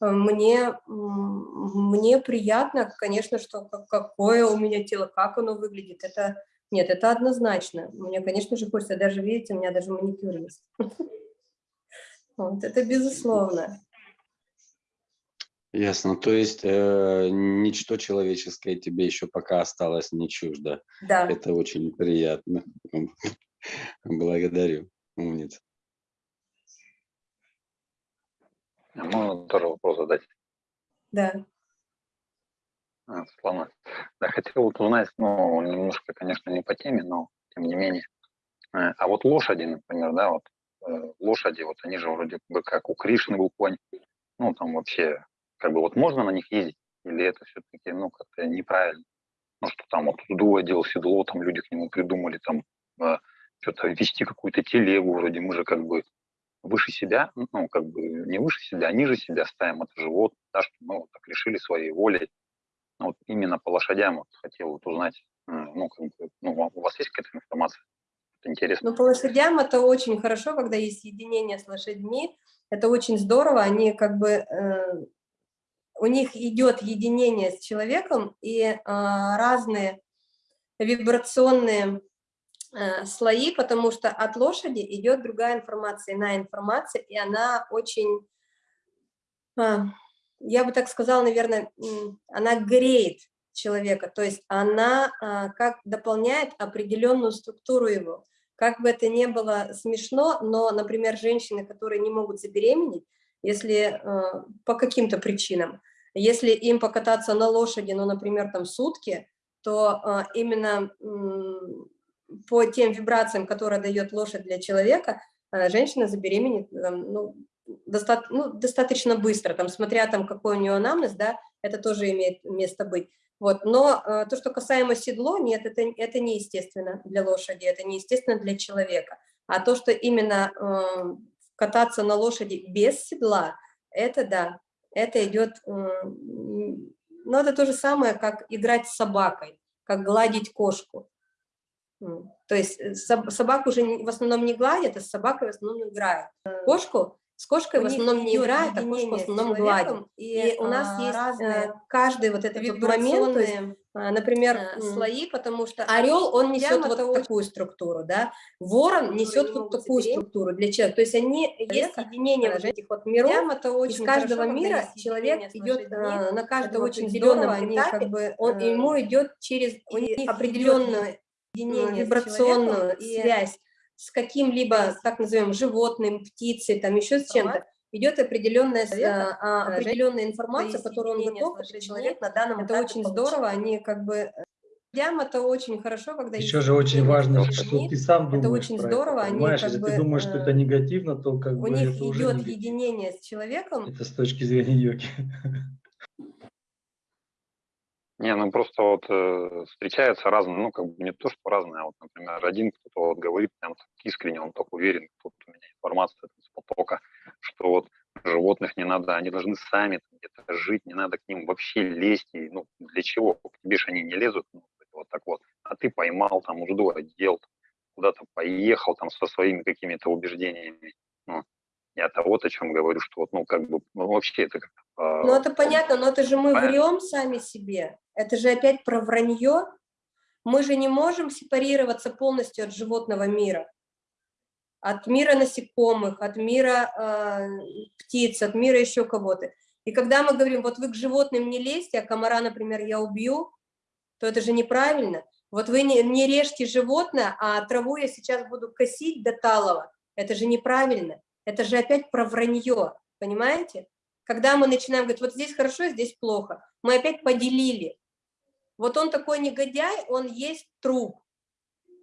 Мне, мне приятно, конечно, что какое у меня тело, как оно выглядит. Это, нет, это однозначно. Мне, конечно же, хочется, даже, видите, у меня даже маникюр есть. Вот, это безусловно. Ясно. То есть э, ничто человеческое тебе еще пока осталось не чуждо. Да. Это очень приятно. Благодарю. Умница. А можно тоже вопрос задать? Да. А, Светлана, да, хотел вот узнать, ну, немножко, конечно, не по теме, но тем не менее. Э, а вот лошади, например, да, вот э, лошади, вот они же вроде бы как у Кришны был конь, ну, там вообще как бы вот можно на них ездить, или это все-таки, ну, как-то неправильно? Ну, что там вот Дува делал седло, там люди к нему придумали, там, э, что-то вести какую-то телегу, вроде мы же как бы выше себя, ну, как бы не выше себя, а ниже себя ставим это живот, да, что мы вот так решили своей волей. Ну, вот именно по лошадям вот хотел вот узнать, ну, как бы, ну, у вас есть какая-то информация? Это интересно. Ну, по лошадям это очень хорошо, когда есть единение с лошадьми, это очень здорово, они как бы э, у них идет единение с человеком, и а, разные вибрационные а, слои, потому что от лошади идет другая информация, иная информация, и она очень, а, я бы так сказала, наверное, она греет человека, то есть она а, как дополняет определенную структуру его. Как бы это ни было смешно, но, например, женщины, которые не могут забеременеть, если э, по каким-то причинам, если им покататься на лошади, ну, например, там сутки, то э, именно по тем вибрациям, которые дает лошадь для человека, э, женщина забеременеет э, ну, доста ну, достаточно быстро, там, смотря там, какой у нее анамнез, да, это тоже имеет место быть. Вот. Но э, то, что касаемо седло, нет, это, это неестественно для лошади, это неестественно для человека. А то, что именно кататься на лошади без седла, это да, это идет, ну это то же самое, как играть с собакой, как гладить кошку. То есть э, соб- собаку уже в основном не гладят, а с собакой в основном играют. Кошку с кошкой в основном не играют, а кошку в основном гладят. и, И у нас а, есть разные э, каждый вот этот вот момент, а, например, э, слои, потому что Орел, он несет вот очень- такую структуру, да, ворон несет не вот такую запереть структуру для человека. То есть они, есть единение а, вот этих вот миров, прямо это очень из каждого хорошо, мира человек идет лошадьми. э, на каждом очень определенном здорово, они этапе, как бы, он, э, ему идет через определенную вибрационную связь с каким-либо, так назовем, животным, птицей, там еще с чем-то, идет определенная, с- человека, а, определенная информация, которую он готов, этот человек на данном Это очень получить. здорово, они как бы... э, Ям это очень хорошо, когда Еще же очень важно, лошадьми. что ты сам Это думаешь очень про здорово, это, они понимаешь? как Если бы, ты думаешь, что это э, негативно, то как У бы них это уже идет единение с человеком, Это с точки зрения йоги. Не, ну просто вот э, встречаются разные, ну как бы не то, что разные, а вот, например, один кто-то вот говорит прям искренне, он так уверен, тут у меня информация из потока, что вот животных не надо, они должны сами там где-то жить, не надо к ним вообще лезть, и, ну для чего, к тебе же они не лезут, ну, вот так вот, а ты поймал там, ужду одел, куда-то поехал там со своими какими-то убеждениями, ну, я-то вот о чем говорю, что вот, ну как бы, ну, вообще это как Ну, это понятно, но это же мы Понятно. врем сами себе. Это же опять про вранье. Мы же не можем сепарироваться полностью от животного мира. От мира насекомых, от мира э, птиц, от мира еще кого-то. И когда мы говорим, вот вы к животным не лезьте, а комара, например, я убью, то это же неправильно. Вот вы не, не режьте животное, а траву я сейчас буду косить до талого. Это же неправильно. Это же опять про вранье, понимаете? Когда мы начинаем говорить, вот здесь хорошо, здесь плохо, мы опять поделили. Вот он такой негодяй, он есть труп.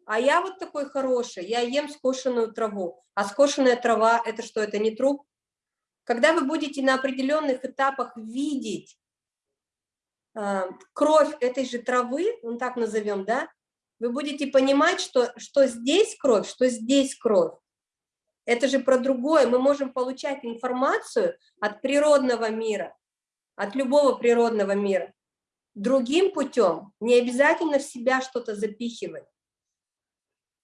А я вот такой хороший, я ем скошенную траву. А скошенная трава – это что, это не труп? Когда вы будете на определенных этапах видеть э, кровь этой же травы, ну так назовем, да, вы будете понимать, что, что здесь кровь, что здесь кровь. Это же про другое. Мы можем получать информацию от природного мира, от любого природного мира. Другим путем не обязательно в себя что-то запихивать.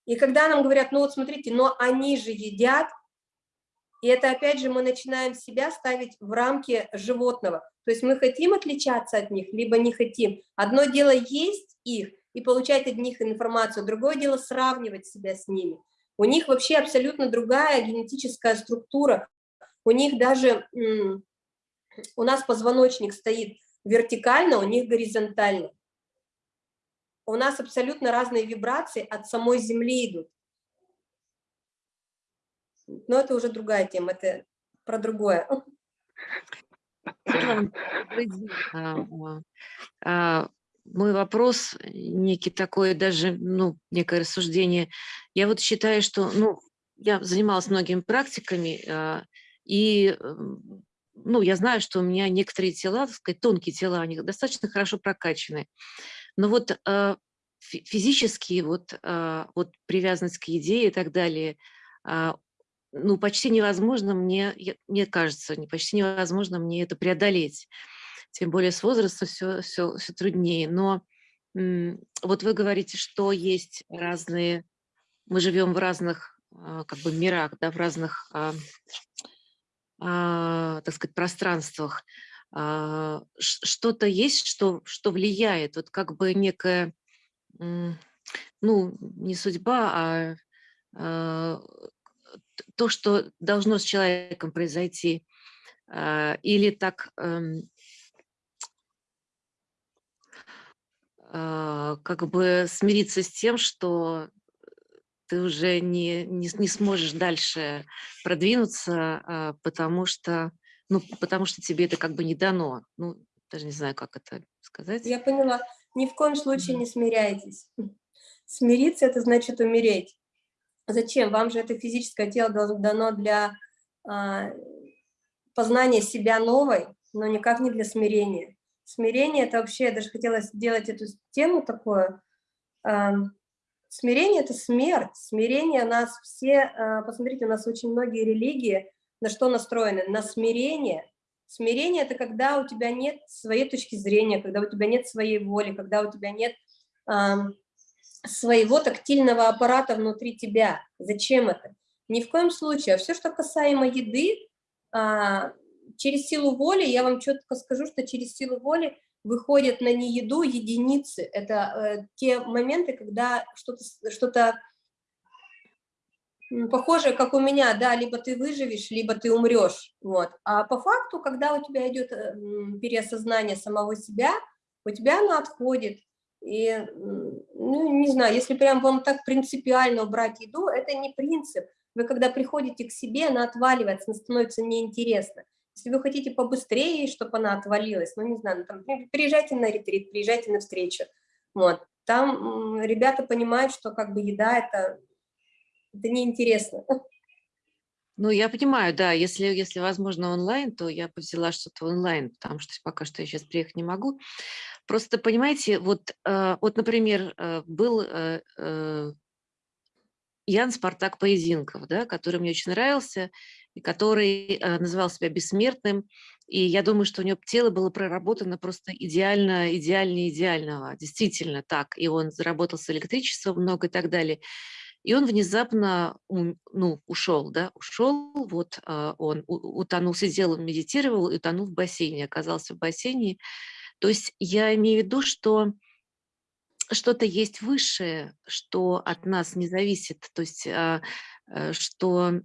И когда нам говорят, ну вот смотрите, но они же едят, и это опять же мы начинаем себя ставить в рамки животного. То есть мы хотим отличаться от них, либо не хотим. Одно дело есть их и получать от них информацию, другое дело сравнивать себя с ними. У них вообще абсолютно другая генетическая структура. У них даже, у нас позвоночник стоит вертикально, у них горизонтально. У нас абсолютно разные вибрации от самой Земли идут. Но это уже другая тема, это про другое. Мой вопрос, некий такой даже, ну, некое рассуждение. Я вот считаю, что, ну, я занималась многими практиками, и, ну, я знаю, что у меня некоторые тела, так сказать, тонкие тела, они достаточно хорошо прокачаны. Но вот физически, вот, вот привязанность к еде и так далее, ну, почти невозможно мне, мне кажется, почти невозможно мне это преодолеть. Тем более с возрастом все, все, все труднее. Но вот вы говорите, что есть разные, мы живем в разных как бы мирах, да, в разных, а, а, так сказать, пространствах. А, Что-то есть, что, что влияет, вот как бы некая, ну, не судьба, а, а то, что должно с человеком произойти, или так как бы смириться с тем, что ты уже не, не, не сможешь дальше продвинуться, потому что, ну, потому что тебе это как бы не дано. Ну, даже не знаю, как это сказать. Я поняла. Ни в коем случае не смиряйтесь. Смириться – это значит умереть. Зачем? Вам же это физическое тело дано для а, познания себя новой, но никак не для смирения. Смирение – это вообще, я даже хотела сделать эту тему такую. А, смирение – это смерть. Смирение нас все, а, посмотрите, у нас очень многие религии на что настроены? На смирение. Смирение – это когда у тебя нет своей точки зрения, когда у тебя нет своей воли, когда у тебя нет своего тактильного аппарата внутри тебя. Зачем это? Ни в коем случае. А все, что касаемо еды, а, через силу воли, я вам четко скажу, что через силу воли выходят на нееду единицы. Это э, те моменты, когда что-то что, -то, похожее, как у меня, да, либо ты выживешь, либо ты умрешь. Вот. А по факту, когда у тебя идет э, переосознание самого себя, у тебя оно отходит. И, ну, не знаю, если прям вам так принципиально убрать еду, это не принцип. Вы когда приходите к себе, она отваливается, она становится неинтересна. Если вы хотите побыстрее, чтобы она отвалилась, ну, не знаю, ну, там, приезжайте на ретрит, приезжайте на встречу. Вот. Там ребята понимают, что как бы еда – это, это неинтересно. Ну, я понимаю, да, если, если возможно онлайн, то я бы взяла что-то онлайн, потому что пока что я сейчас приехать не могу. Просто, понимаете, вот, э, вот например, э, был э, Ян Спартак Поединков, да, который мне очень нравился, который э, называл себя бессмертным. И я думаю, что у него тело было проработано просто идеально, идеальнее идеального. Действительно так. И он заработал с электричеством много и так далее. И он внезапно ну, ушел, да, ушел, вот э, он утонул, сидел, медитировал и утонул в бассейне, оказался в бассейне. То есть я имею в виду, что что-то есть высшее, что от нас не зависит, то есть а, э, что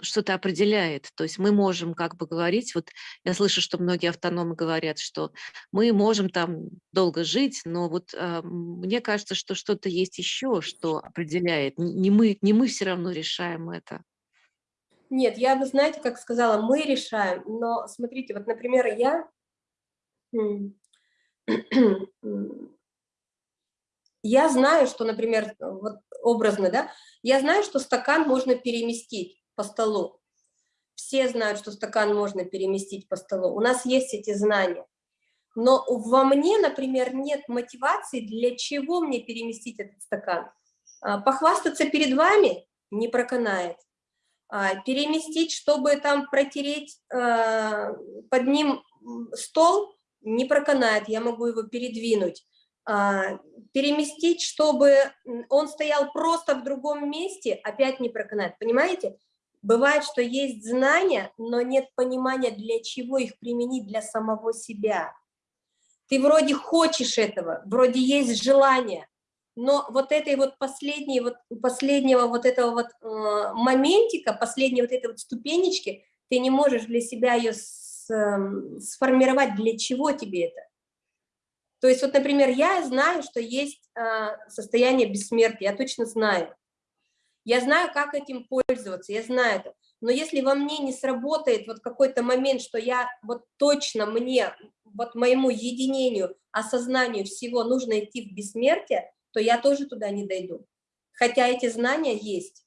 что-то определяет. То есть мы можем как бы говорить, вот я слышу, что многие автономы говорят, что мы можем там долго жить, но вот э, мне кажется, что что-то есть еще, что определяет. Не мы, не мы все равно решаем это. Нет, я, вы знаете, как сказала, мы решаем, но смотрите, вот, например, я я знаю, что, например, вот образно, да, я знаю, что стакан можно переместить по столу. Все знают, что стакан можно переместить по столу. У нас есть эти знания. Но во мне, например, нет мотивации, для чего мне переместить этот стакан. А, похвастаться перед вами не проканает. А, переместить, чтобы там протереть а, под ним стол, не проканает, я могу его передвинуть. Переместить, чтобы он стоял просто в другом месте, опять не проканает. Понимаете? Бывает, что есть знания, но нет понимания, для чего их применить для самого себя. Ты вроде хочешь этого, вроде есть желание, но вот этой вот последней, вот последнего вот этого вот э, моментика, последней вот этой вот ступенечки, ты не можешь для себя ее с, э, сформировать, для чего тебе это. То есть вот, например, я знаю, что есть э, состояние бессмертия, я точно знаю. Я знаю, как этим пользоваться, я знаю это. Но если во мне не сработает вот какой-то момент, что я вот точно мне, вот моему единению, осознанию всего нужно идти в бессмертие, то я тоже туда не дойду. Хотя эти знания есть.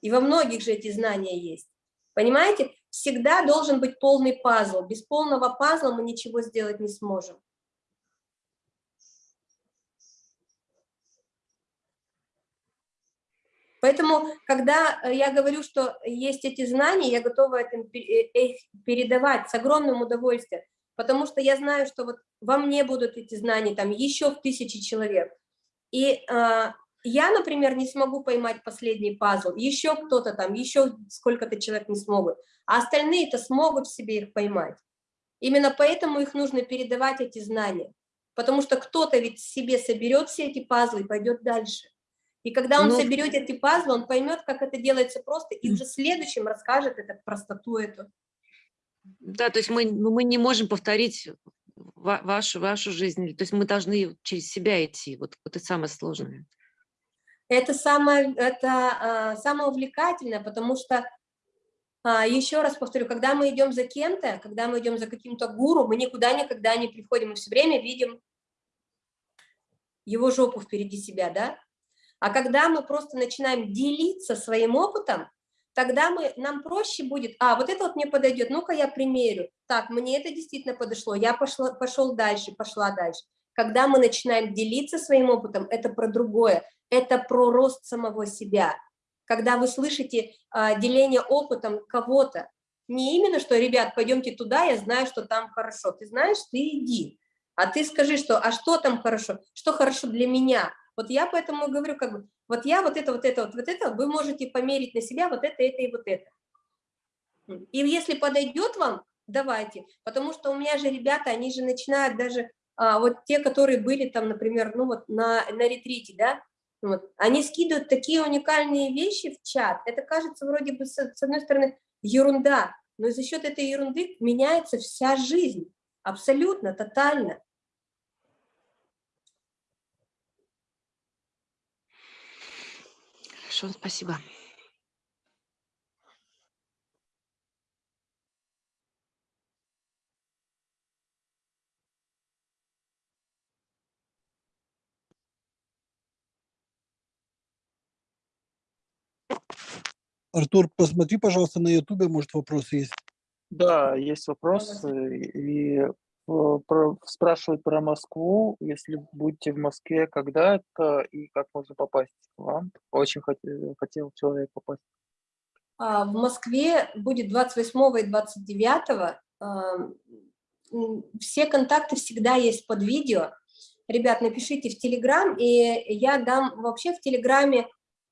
И во многих же эти знания есть. Понимаете? Всегда должен быть полный пазл. Без полного пазла мы ничего сделать не сможем. Поэтому, когда э, я говорю, что есть эти знания, я готова э, их передавать с огромным удовольствием, потому что я знаю, что вот во мне будут эти знания, там еще в тысячи человек. И э, я, например, не смогу поймать последний пазл, еще кто-то там, еще сколько-то человек не смогут, а остальные-то смогут себе их поймать. Именно поэтому их нужно передавать, эти знания, потому что кто-то ведь себе соберет все эти пазлы и пойдет дальше. И когда он. Ну, соберет эти пазлы, он поймет, как это делается просто, и уже следующим расскажет это простоту эту. Да, то есть мы, ну, мы не можем повторить вашу, вашу жизнь, то есть мы должны через себя идти, вот, вот это самое сложное. Это самое, это, а, самое увлекательное, потому что, а, еще раз повторю, когда мы идем за кем-то, когда мы идем за каким-то гуру, мы никуда никогда не приходим, мы все время видим его жопу впереди себя, да, а когда мы просто начинаем делиться своим опытом, тогда мы, нам проще будет, а, вот это вот мне подойдет, ну-ка я примерю, так, мне это действительно подошло, я пошла, пошел дальше, пошла дальше. Когда мы начинаем делиться своим опытом, это про другое, это про рост самого себя. Когда вы слышите а, деление опытом кого-то, не именно, что, ребят, пойдемте туда, я знаю, что там хорошо. Ты знаешь, ты иди. А ты скажи, что, а что там хорошо? Что хорошо для меня? Вот я поэтому говорю, как бы, вот я вот это, вот это, вот, вот это, вы можете померить на себя вот это, это и вот это. И если подойдет вам, давайте, потому что у меня же ребята, они же начинают даже, а, вот те, которые были там, например, ну вот на, на ретрите, да, вот, они скидывают такие уникальные вещи в чат, это кажется вроде бы, с, с одной стороны, ерунда, но за счет этой ерунды меняется вся жизнь, абсолютно, тотально. Хорошо, спасибо. Артур, посмотри, пожалуйста, на Ютубе, может, вопросы есть. Да, есть вопросы. И про- спрашивают про Москву. Если будете в Москве, когда это и как можно попасть к вам? Очень хотел, хотел человек попасть. А, В Москве будет 28 и 29. а, Все контакты всегда есть под видео. Ребят, напишите в Телеграм, и я дам вообще в Телеграме,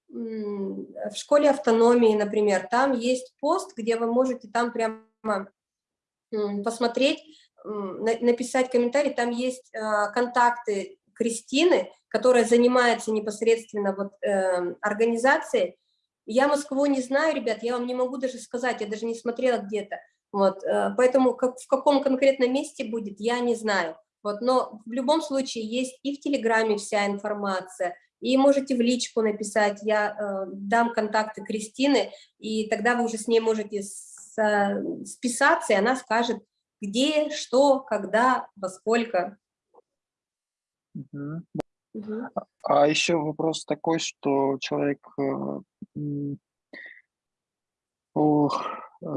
в школе автономии, например, там есть пост, где вы можете там прямо посмотреть, написать комментарий, там есть а, контакты Кристины, которая занимается непосредственно вот эм, организацией, я Москву не знаю, ребят, я вам не могу даже сказать, я даже не смотрела где-то. Вот, э, поэтому как, в каком конкретном месте будет, я не знаю. Вот, но в любом случае есть и в Телеграме вся информация, и можете в личку написать, я э, дам контакты Кристины, и тогда вы уже с ней можете с- э, списаться, и она скажет, где, что, когда, во сколько. Мгм. А еще вопрос такой, что человек, э, э,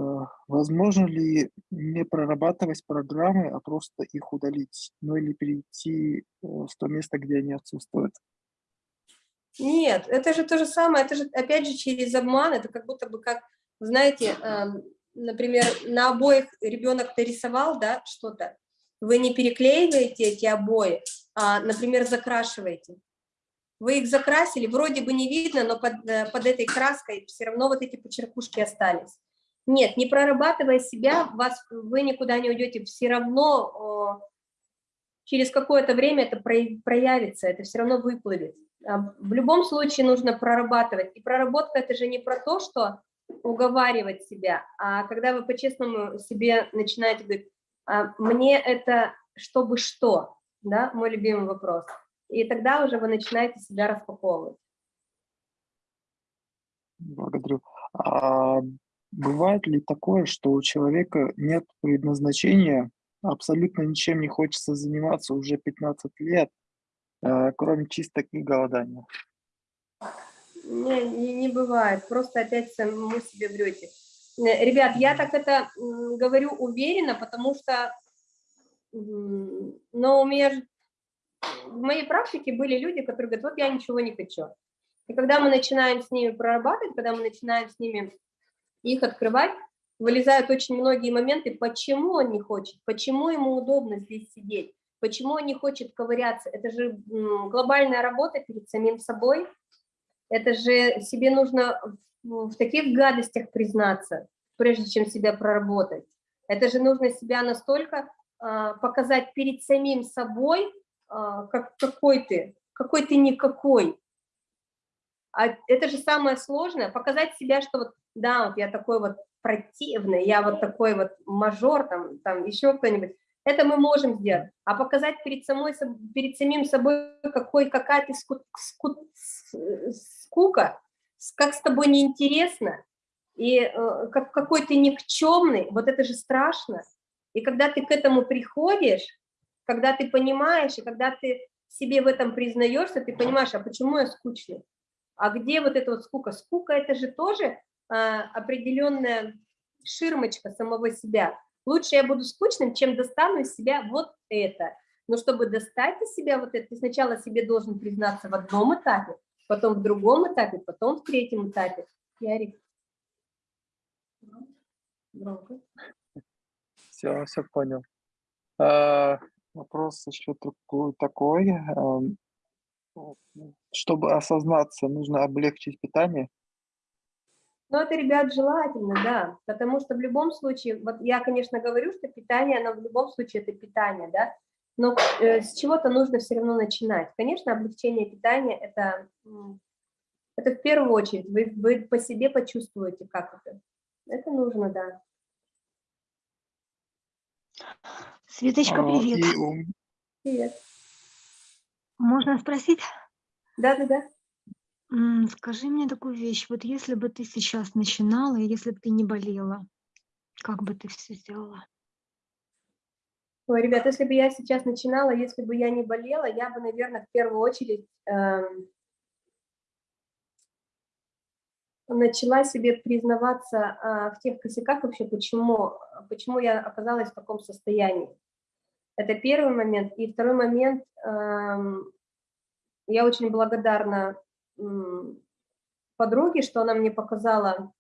возможно ли не прорабатывать программы, а просто их удалить, ну или перейти э, в то место, где они отсутствуют? Нет, это же то же самое, это же опять же через обман, это как будто бы как, знаете, эм, например, на обоих ребенок нарисовал, да, что-то, вы не переклеиваете эти обои, а, например, закрашиваете. Вы их закрасили, вроде бы не видно, но под, э, под этой краской все равно вот эти почеркушки остались. Нет, не прорабатывая себя, вас, вы никуда не уйдете, все равно о, через какое-то время это прояв- проявится, это все равно выплывет. А, В любом случае нужно прорабатывать. И проработка это же не про то, что уговаривать себя, а когда вы по-честному себе начинаете говорить, «А мне это чтобы что, да, мой любимый вопрос. И тогда уже вы начинаете себя распаковывать. Благодарю. А бывает ли такое, что у человека нет предназначения, абсолютно ничем не хочется заниматься уже 15 лет, э, кроме чисто и голодания? Не, не, не бывает, просто опять самому себе врете. Э, Ребят, я так это говорю уверенно, потому что, но у меня же в моей практике были люди, которые говорят, вот я ничего не хочу. И когда мы начинаем с ними прорабатывать, когда мы начинаем с ними их открывать, вылезают очень многие моменты, почему он не хочет, почему ему удобно здесь сидеть, почему он не хочет ковыряться. Это же глобальная работа перед самим собой, это же себе нужно в, в таких гадостях признаться, прежде чем себя проработать. Это же нужно себя настолько а, показать перед самим собой, а, как какой ты, какой ты никакой. А это же самое сложное, показать себя, что вот, да, вот я такой вот противный, я вот такой вот мажор, там, там еще кто-нибудь. Это мы можем сделать. А показать перед, самой, перед самим собой, какой, какая ты ску- ску- с- скука, как с тобой неинтересно, и э, как, какой ты никчемный, вот это же страшно. И когда ты к этому приходишь, когда ты понимаешь, и когда ты себе в этом признаешься, ты понимаешь, а почему я скучный? А где вот эта вот скука? Скука – это же тоже а, определенная ширмочка самого себя. Лучше я буду скучным, чем достану из себя вот это. Но чтобы достать из себя вот это, ты сначала себе должен признаться в одном этапе, потом в другом этапе, потом в третьем этапе. Ярик. Громко. Все, все понял. А, вопрос еще такой, такой. ам, чтобы осознаться, нужно облегчить питание. Ну, это, ребят, желательно, да, потому что в любом случае, вот я, конечно, говорю, что питание, оно в любом случае это питание, да, но э, с чего-то нужно все равно начинать. Конечно, облегчение питания – это, это в первую очередь, вы, вы по себе почувствуете, как это. Это нужно, да. Светочка, А, привет. и Привет. Можно спросить? Да-да-да. Скажи мне такую вещь. Вот если бы ты сейчас начинала, и если бы ты не болела, как бы ты все сделала? Ой, ребят, если бы я сейчас начинала, если бы я не болела, я бы, наверное, в первую очередь эм, начала себе признаваться а, в тех косяках вообще, почему, почему я оказалась в таком состоянии. Это первый момент. И второй момент, эм, я очень благодарна м, подруге, что она мне показала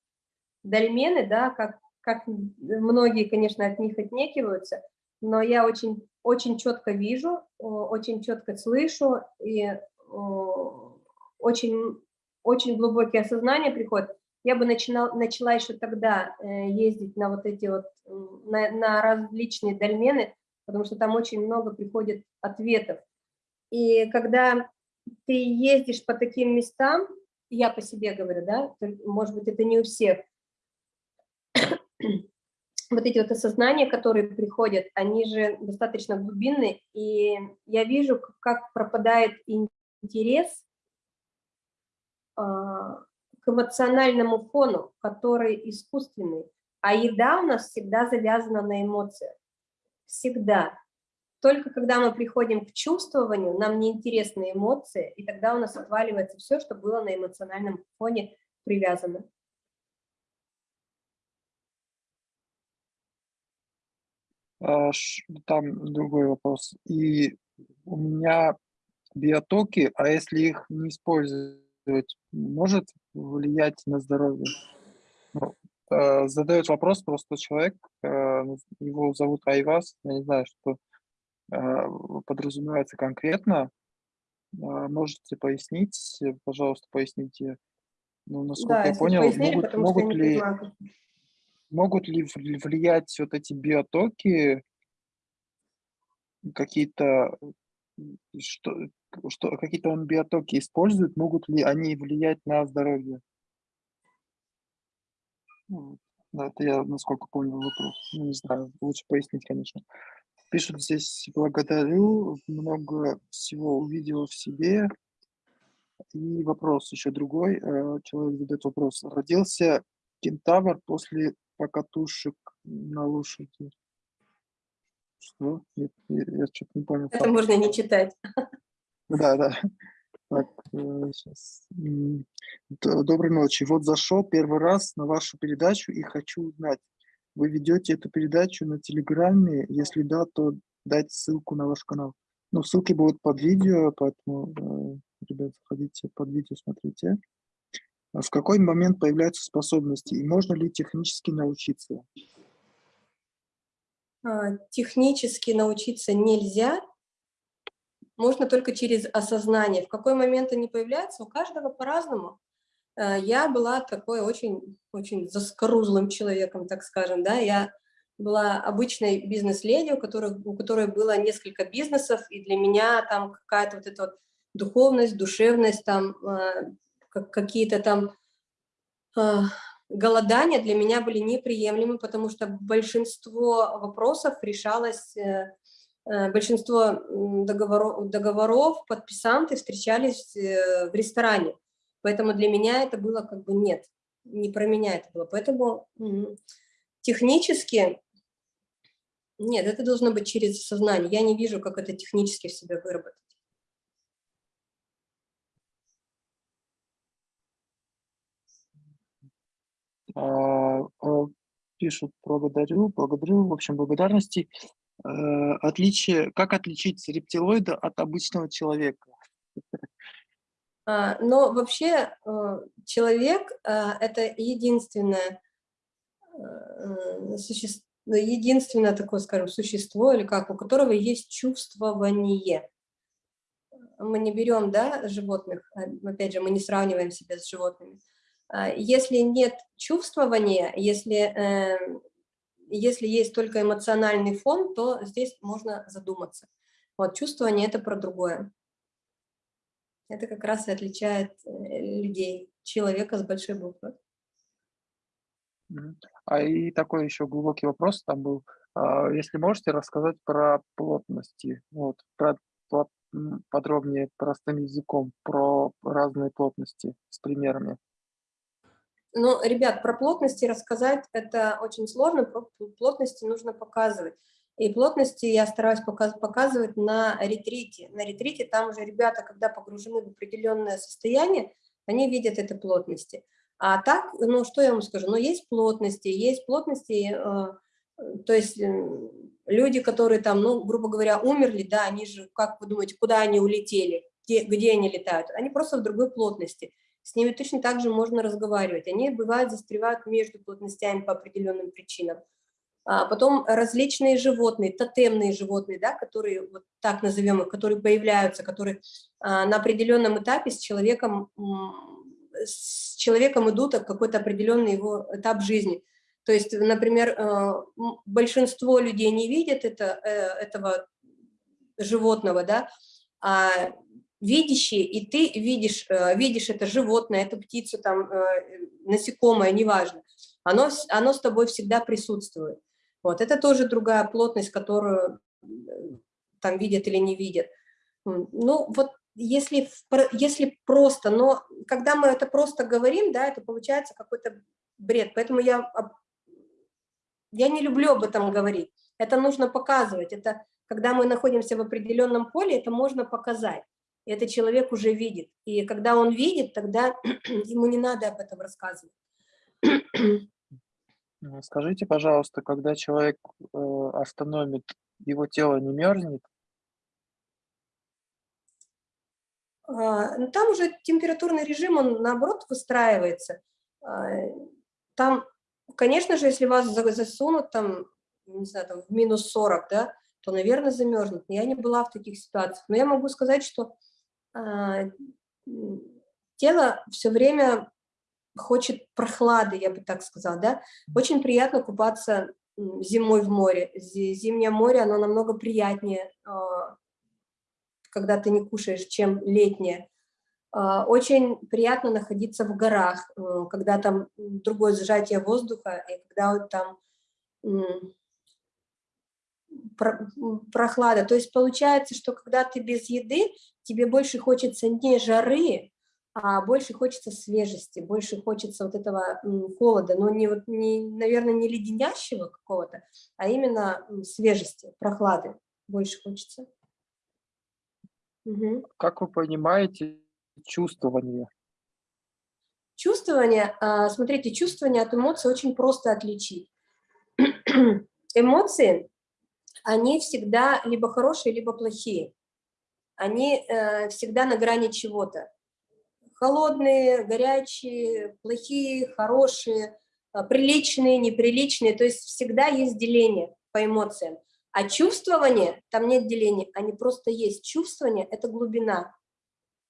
дольмены, да, как, как многие, конечно, от них отнекиваются, но я очень, очень четко вижу, о, очень четко слышу, и о, очень, очень глубокие осознания приходят. Я бы начинал, начала еще тогда э, ездить на вот эти вот, на, на различные дольмены, потому что там очень много приходит ответов. И когда ты ездишь по таким местам, я по себе говорю, да, может быть, это не у всех, вот эти вот осознания, которые приходят, они же достаточно глубинные, и я вижу, как пропадает интерес а, к эмоциональному фону, который искусственный. А еда у нас всегда завязана на эмоциях. Всегда. Только когда мы приходим к чувствованию, нам неинтересны эмоции, и тогда у нас отваливается все, что было на эмоциональном фоне привязано. а, ш- там другой вопрос. И у меня биотоки, а если их не использовать, может влиять на здоровье? Ну, э, задает вопрос просто человек, э, его зовут Айвас, я не знаю, что э, подразумевается конкретно. А, Можете пояснить, пожалуйста, поясните. Ну, насколько Да, я понял, пояснили, могут, могут ли как- могут ли вли- влиять вот эти биотоки какие-то что, что какие-то он биотоки использует, могут ли они влиять на здоровье? Ну, да, это я насколько понял вопрос. Ну, не знаю, лучше пояснить, конечно. Пишут здесь благодарю, много всего увидела в себе. И вопрос еще другой. э, Человек задает вопрос. Родился кентавр после покатушек на лошади. Что? Я, я, что-то не понял. Это можно не читать. Да, да. Так, сейчас. Доброй ночи. Вот зашел первый раз на вашу передачу и хочу узнать, вы ведете эту передачу на Телеграме? Если да, то дайте ссылку на ваш канал. Ну, ссылки будут под видео, поэтому, э, ребят, заходите под видео, смотрите. А В какой момент появляются способности и можно ли технически научиться? А, Технически научиться нельзя, можно только через осознание. В какой момент они появляются, у каждого по-разному. Э, Я была такой очень, очень заскорузлым человеком, так скажем, да, я была обычной бизнес-леди, у которой, у которой было несколько бизнесов, и для меня там какая-то вот эта вот духовность, душевность, там как- какие-то там э, голодания для меня были неприемлемы, потому что большинство вопросов решалось, э, э, большинство договоров, договоров подписанты встречались э, в ресторане. Поэтому для меня это было как бы нет, не про меня это было. Поэтому м, технически, нет, это должно быть через сознание. Я не вижу, как это технически в себе выработать. Пишут благодарю, благодарю, в общем, благодарности. Э, Отличие, как отличить рептилоида от обычного человека? А, Но вообще э, человек а, – это единственное, э, существо, единственное такое, скажем, существо, или как, у которого есть чувствование. мы не берем да, животных, а, опять же, мы не сравниваем себя с животными, а, если нет чувствования, если, э, если есть только эмоциональный фон, то здесь можно задуматься. Вот, чувствование – это про другое. Это как раз и отличает э, людей, человека с большой буквы. А и такой еще глубокий вопрос там был. А, Если можете рассказать про плотности, вот, про, плот- подробнее простым языком, про разные плотности с примерами. Ну, ребят, про плотности рассказать это очень сложно, про плотности нужно показывать. И плотности я стараюсь показ- показывать на ретрите. На ретрите там уже ребята, когда погружены в определенное состояние, они видят этой плотности. А так, ну, что я вам скажу, ну, есть плотности, есть плотности, э, то есть э, люди, которые там, ну, грубо говоря, умерли, да, они же, как вы думаете, куда они улетели, где, где они летают? Они просто в другой плотности. С ними точно так же можно разговаривать. Они, бывают, застревают между плотностями по определенным причинам. А потом различные животные, тотемные животные, да, которые, вот так назовем их, которые появляются, которые а, на определенном этапе с человеком, с человеком идут в какой-то определенный его этап жизни. То есть, например, м, большинство людей не видят это, э, этого животного, да, а видящие, и ты видишь, э, видишь это животное, эту птицу, там, э, насекомое, неважно, оно, оно с тобой всегда присутствует. Вот, это тоже другая плотность, которую э, там видят или не видят. Ну, вот если, если просто, но когда мы это просто говорим, да, это получается какой-то бред. Поэтому я, я не люблю об этом говорить. Это нужно показывать. Это когда мы находимся в определенном поле, это можно показать. Это человек уже видит. И когда он видит, тогда ему не надо об этом рассказывать. М, Скажите, пожалуйста, когда человек э, остановит, его тело не мерзнет? А, ну, Там уже температурный режим, он наоборот выстраивается. А, Там, конечно же, если вас за- засунут там, не знаю, там в минус 40, да, то, наверное, замерзнет. Я не была в таких ситуациях. Но я могу сказать, что тело все время хочет прохлады, я бы так сказала, да. Очень приятно купаться зимой в море. Зи- Зимнее море, оно намного приятнее, а, когда ты не кушаешь, чем летнее. А, Очень приятно находиться в горах, э, когда там другое сжатие воздуха, и когда вот там прохлада. То есть получается, что когда ты без еды, тебе больше хочется не жары, а больше хочется свежести, больше хочется вот этого холода, но не вот, не, наверное, не леденящего какого-то, а именно свежести, прохлады больше хочется. Мгм. Как вы понимаете чувствование? Чувствование, а, смотрите, чувствование от эмоций очень просто отличить. Эмоции, они всегда либо хорошие, либо плохие. Они э, всегда на грани чего-то. Холодные, горячие, плохие, хорошие, а, приличные, неприличные. То есть всегда есть деление по эмоциям. А чувствование, там нет деления, они просто есть. Чувствование – это глубина.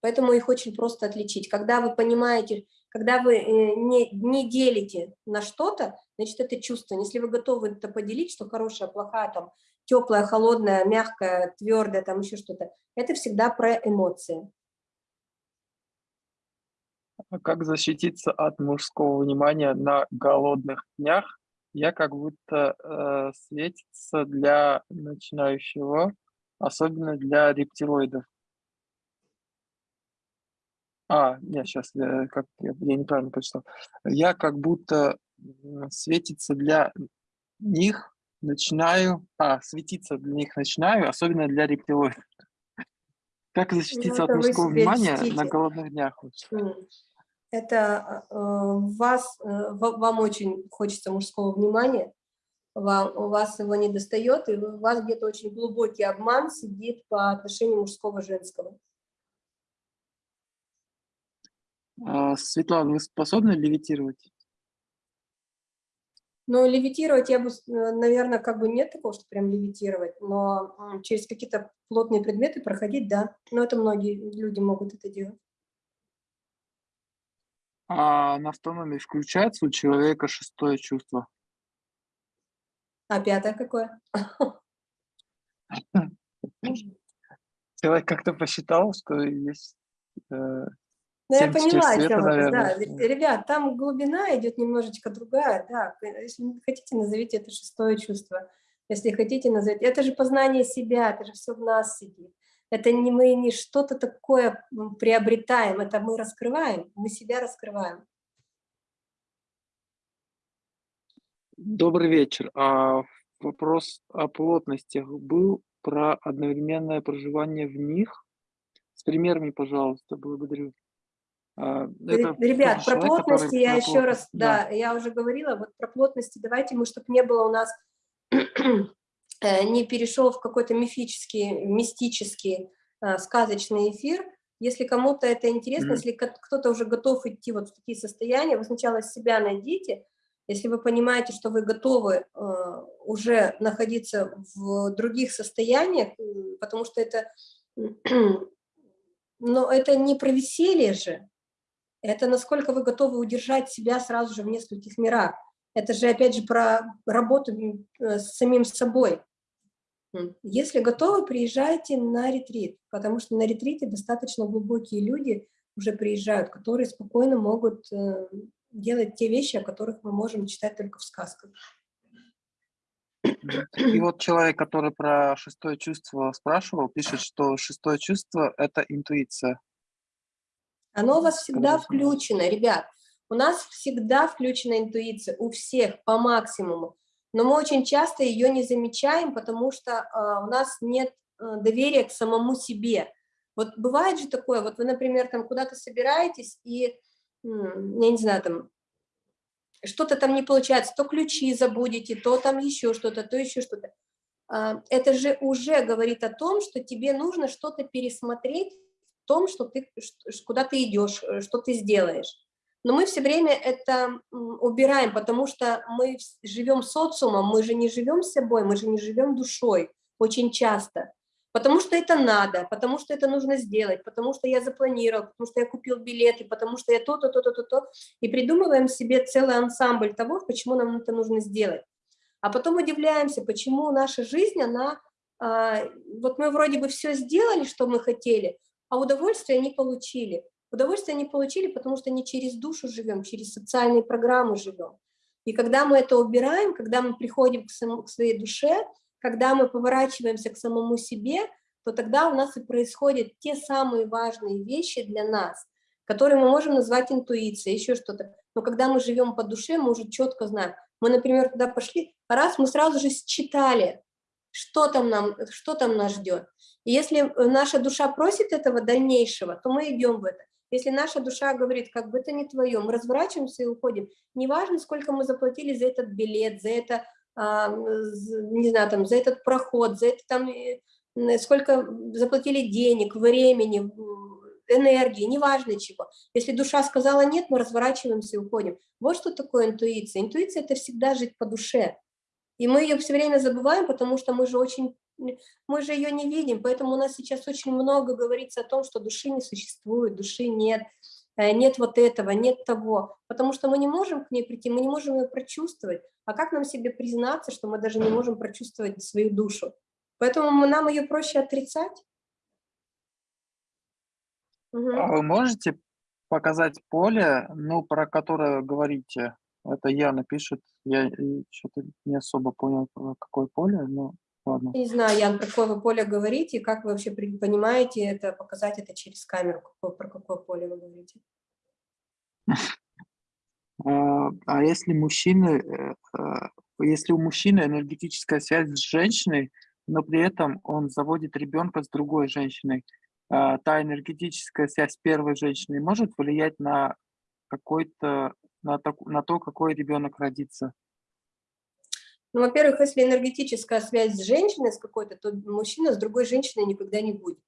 Поэтому их очень просто отличить. Когда вы понимаете, когда вы э, не, не делите на что-то, значит, это чувство. Если вы готовы это поделить, что хорошая, плохая, там, теплая, холодная, мягкая, твердая, там еще что-то, это всегда про эмоции. А Как защититься от мужского внимания на голодных днях? Я как будто э, светится для начинающего, особенно для рептилоидов. А, нет, сейчас я, как, я, я неправильно прочитал. Я как будто светится для них начинаю, а, светиться для них начинаю, особенно для рептилоидов. Как защититься от это вы мужского внимания на льстите. голодных днях? Это э, вас, э, ва- вам очень хочется мужского внимания, вам, у вас его не достает, и у вас где-то очень глубокий обман сидит по отношению мужского-женского. А, Светлана, вы способны левитировать? Но левитировать я бы, наверное, как бы нет такого, что прям левитировать, но через какие-то плотные предметы проходить, да. Но это многие люди могут это делать. А на автономии включается у человека шестое чувство? А пятое какое? Человек как-то посчитал, что есть э, Ну, я 74 поняла, света, это, да. Ребят, там глубина идет немножечко другая, да. Если хотите, назовите это шестое чувство. Если хотите, назовите. Это же познание себя, это же все в нас сидит. Это не мы не что-то такое приобретаем, это мы раскрываем, мы себя раскрываем. Добрый вечер. А вопрос о плотностях был про одновременное проживание в них. С примерами, пожалуйста, благодарю. А, Ре- это Ребят, про человек, который плотности я еще раз, да. да, я уже говорила, вот про плотности давайте мы, чтобы не было у нас, э, не перешел в какой-то мифический, мистический, э, сказочный эфир. Если кому-то это интересно, Мгм. если ко- кто-то уже готов идти вот в такие состояния, вы сначала себя найдите, если вы понимаете, что вы готовы э, уже находиться в других состояниях, потому что это, но это не про веселье же, это насколько вы готовы удержать себя сразу же в нескольких мирах. Это же, опять же, про работу э, с самим собой. М. Если готовы, приезжайте на ретрит, потому что на ретрите достаточно глубокие люди уже приезжают, которые спокойно могут э, делать те вещи, о которых мы можем читать только в сказках. И вот человек, который про шестое чувство спрашивал, пишет, что шестое чувство – это интуиция. Оно у вас всегда включено, ребят. У нас всегда включена интуиция, у всех по максимуму. Но мы очень часто ее не замечаем, потому что а, у нас нет а, доверия к самому себе. Вот бывает же такое, вот вы, например, там куда-то собираетесь, и, я не знаю, там, что-то там не получается, то ключи забудете, то там еще что-то, то еще что-то. А, Это же уже говорит о том, что тебе нужно что-то пересмотреть том, что ты, куда ты идешь, э, что ты сделаешь. Но мы все время это убираем, потому что мы живем социумом, мы же не живем собой, мы же не живем душой очень часто. Потому что это надо, потому что это нужно сделать, потому что я запланировал, потому что я купил билеты, потому что я то-то, то-то, то-то. И придумываем себе целый ансамбль того, почему нам это нужно сделать. А потом удивляемся, почему наша жизнь, она... а, вот мы вроде бы все сделали, что мы хотели, а удовольствия не получили. Удовольствия не получили, потому что не через душу живем, через социальные программы живем. И когда мы это убираем, когда мы приходим к, саму- к своей душе, когда мы поворачиваемся к самому себе, то тогда у нас и происходят те самые важные вещи для нас, которые мы можем назвать интуицией, еще что-то. Но когда мы живем по душе, мы уже четко знаем. Мы, например, туда пошли, раз мы сразу же считали, что там, нам, что там нас ждет. И если э, наша душа просит этого дальнейшего, то мы идем в это. Если наша душа говорит, как бы это не твое, мы разворачиваемся и уходим. Неважно, сколько мы заплатили за этот билет, за это, а, не знаю, там, за этот проход, за это там, сколько заплатили денег, времени, энергии, неважно чего. Если душа сказала нет, мы разворачиваемся и уходим. Вот что такое интуиция. Интуиция – это всегда жить по душе. И мы ее все время забываем, потому что мы же очень, мы же ее не видим, поэтому у нас сейчас очень много говорится о том, что души не существует, души нет, э, нет вот этого, нет того, потому что мы не можем к ней прийти, мы не можем ее прочувствовать. А как нам себе признаться, что мы даже не можем прочувствовать свою душу? Поэтому нам ее проще отрицать. Мгм. А вы можете показать поле, ну, про которое говорите? Это Яна пишет. Я что-то не особо понял, какое поле, но ладно. Не знаю, Ян, про какое вы поле говорите, и как вы вообще понимаете это, показать это через камеру, какое- про какое поле вы говорите. А а если мужчины, э, э, если у мужчины энергетическая связь с женщиной, но при этом он заводит ребенка с другой женщиной, а, та энергетическая связь с первой женщиной может влиять на какой-то, на, таку- на то, какой ребенок родится? Ну, во-первых, если энергетическая связь с женщиной с какой-то, то мужчина с другой женщиной никогда не будет.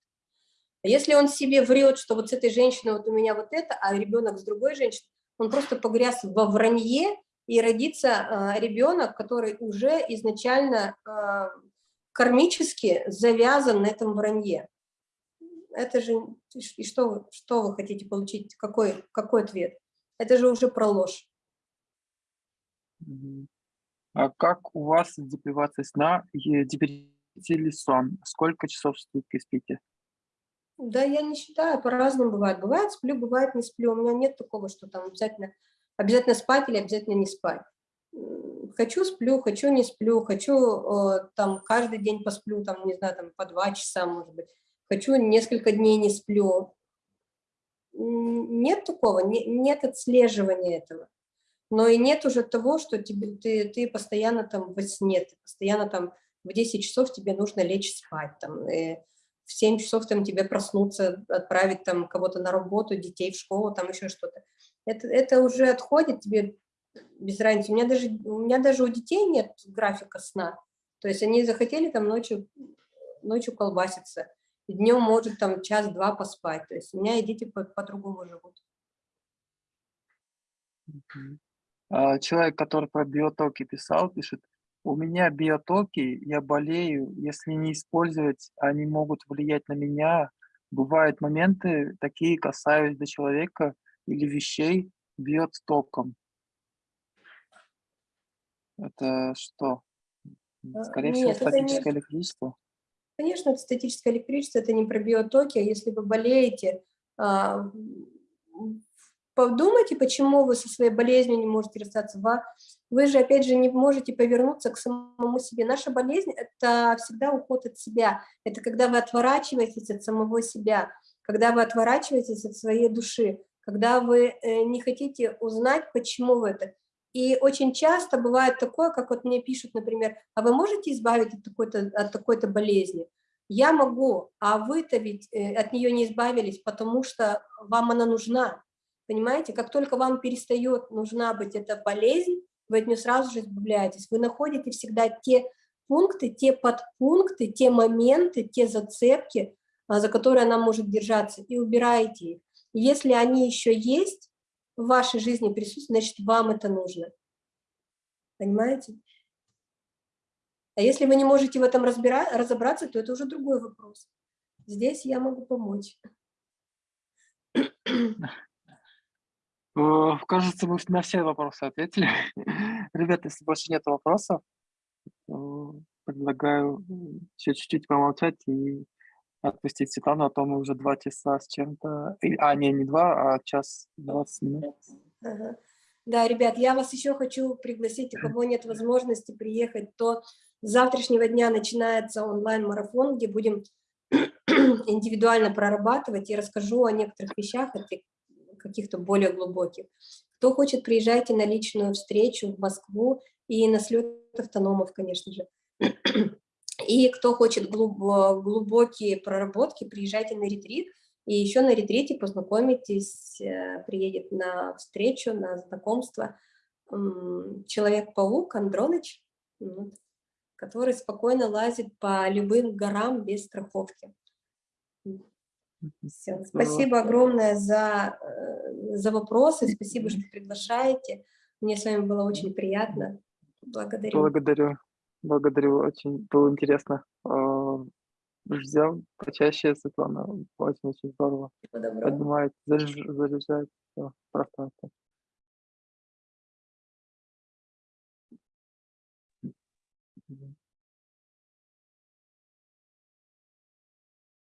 Если он себе врет, что вот с этой женщиной вот у меня вот это, а ребенок с другой женщиной, он просто погряз во вранье и родится а, ребенок, который уже изначально а, кармически завязан на этом вранье. Это же, и что, что вы хотите получить, какой, какой ответ? Это же уже про ложь. А как у вас с депривацией сна? И Депретите ли сон? Сколько часов в сутки спите? Да, я не считаю, по-разному бывает. Бывает сплю, бывает не сплю. У меня нет такого, что там обязательно, обязательно спать или обязательно не спать. Хочу сплю, хочу не сплю, хочу э, там каждый день посплю, там, не знаю, там по два часа, может быть. Хочу несколько дней не сплю. Нет такого, не- нет отслеживания этого. Но и нет уже того, что тебе, ты, ты постоянно там во сне, ты постоянно там в 10 часов тебе нужно лечь спать, там, и в 7 часов там тебе проснуться, отправить там кого-то на работу, детей в школу, там еще что-то. Это, это уже отходит тебе без разницы. У меня, даже, у меня даже у детей нет графика сна. То есть они захотели там ночью, ночью колбаситься, днем может там час-два поспать. То есть у меня и дети по- по-другому живут. Мгм. А, Человек, который про биотоки писал, пишет, у меня биотоки, я болею, если не использовать, они могут влиять на меня. Бывают моменты, такие касаюсь до человека или вещей, бьет током. Это что? А, Скорее всего, нет, не- статическое электричество. Конечно, статическое электричество, это не про биотоки, а если вы болеете, а, подумайте, почему вы со своей болезнью не можете расстаться. Вы же, опять же, не можете повернуться к самому себе. Наша болезнь – это всегда уход от себя. Это когда вы отворачиваетесь от самого себя, когда вы отворачиваетесь от своей души, когда вы э, не хотите узнать, почему вы это. И очень часто бывает такое, как вот мне пишут, например, а вы можете избавить от такой-то от такой-то болезни? Я могу, а вы-то ведь э, от нее не избавились, потому что вам она нужна. Понимаете, как только вам перестает нужна быть эта болезнь, вы от нее сразу же избавляетесь. Вы находите всегда те пункты, те подпункты, те моменты, те зацепки, а, за которые она может держаться, и убираете их. Если они еще есть в вашей жизни присутствуют, значит, вам это нужно. Понимаете? А если вы не можете в этом разбира- разобраться, то это уже другой вопрос. Здесь я могу помочь. Э, Кажется, мы на все вопросы ответили. Ребята, если больше нет вопросов, то предлагаю еще чуть-чуть помолчать и отпустить Светлану, а то мы уже два часа с чем-то... А, не, не два, а час двадцать минут. Да, ребят, я вас еще хочу пригласить, у кого нет возможности приехать, то с завтрашнего дня начинается онлайн-марафон, где будем индивидуально прорабатывать и расскажу о некоторых вещах, о каких-то более глубоких. Кто хочет, приезжайте на личную встречу в Москву и на слет автономов, конечно же. И кто хочет глубо- глубокие проработки, приезжайте на ретрит. И еще на ретрите познакомитесь, э, приедет на встречу, на знакомство Человек-паук Андроныч, который спокойно лазит по любым горам без страховки. Здорово. Спасибо огромное за, э, за вопросы, спасибо, что приглашаете. Мне с вами было очень приятно. Благодарю. Благодарю. Благодарю, очень было интересно. Ждем почаще, Светлана. Очень-очень здорово. Доброго. Поднимает, заряж- заряжает пространство.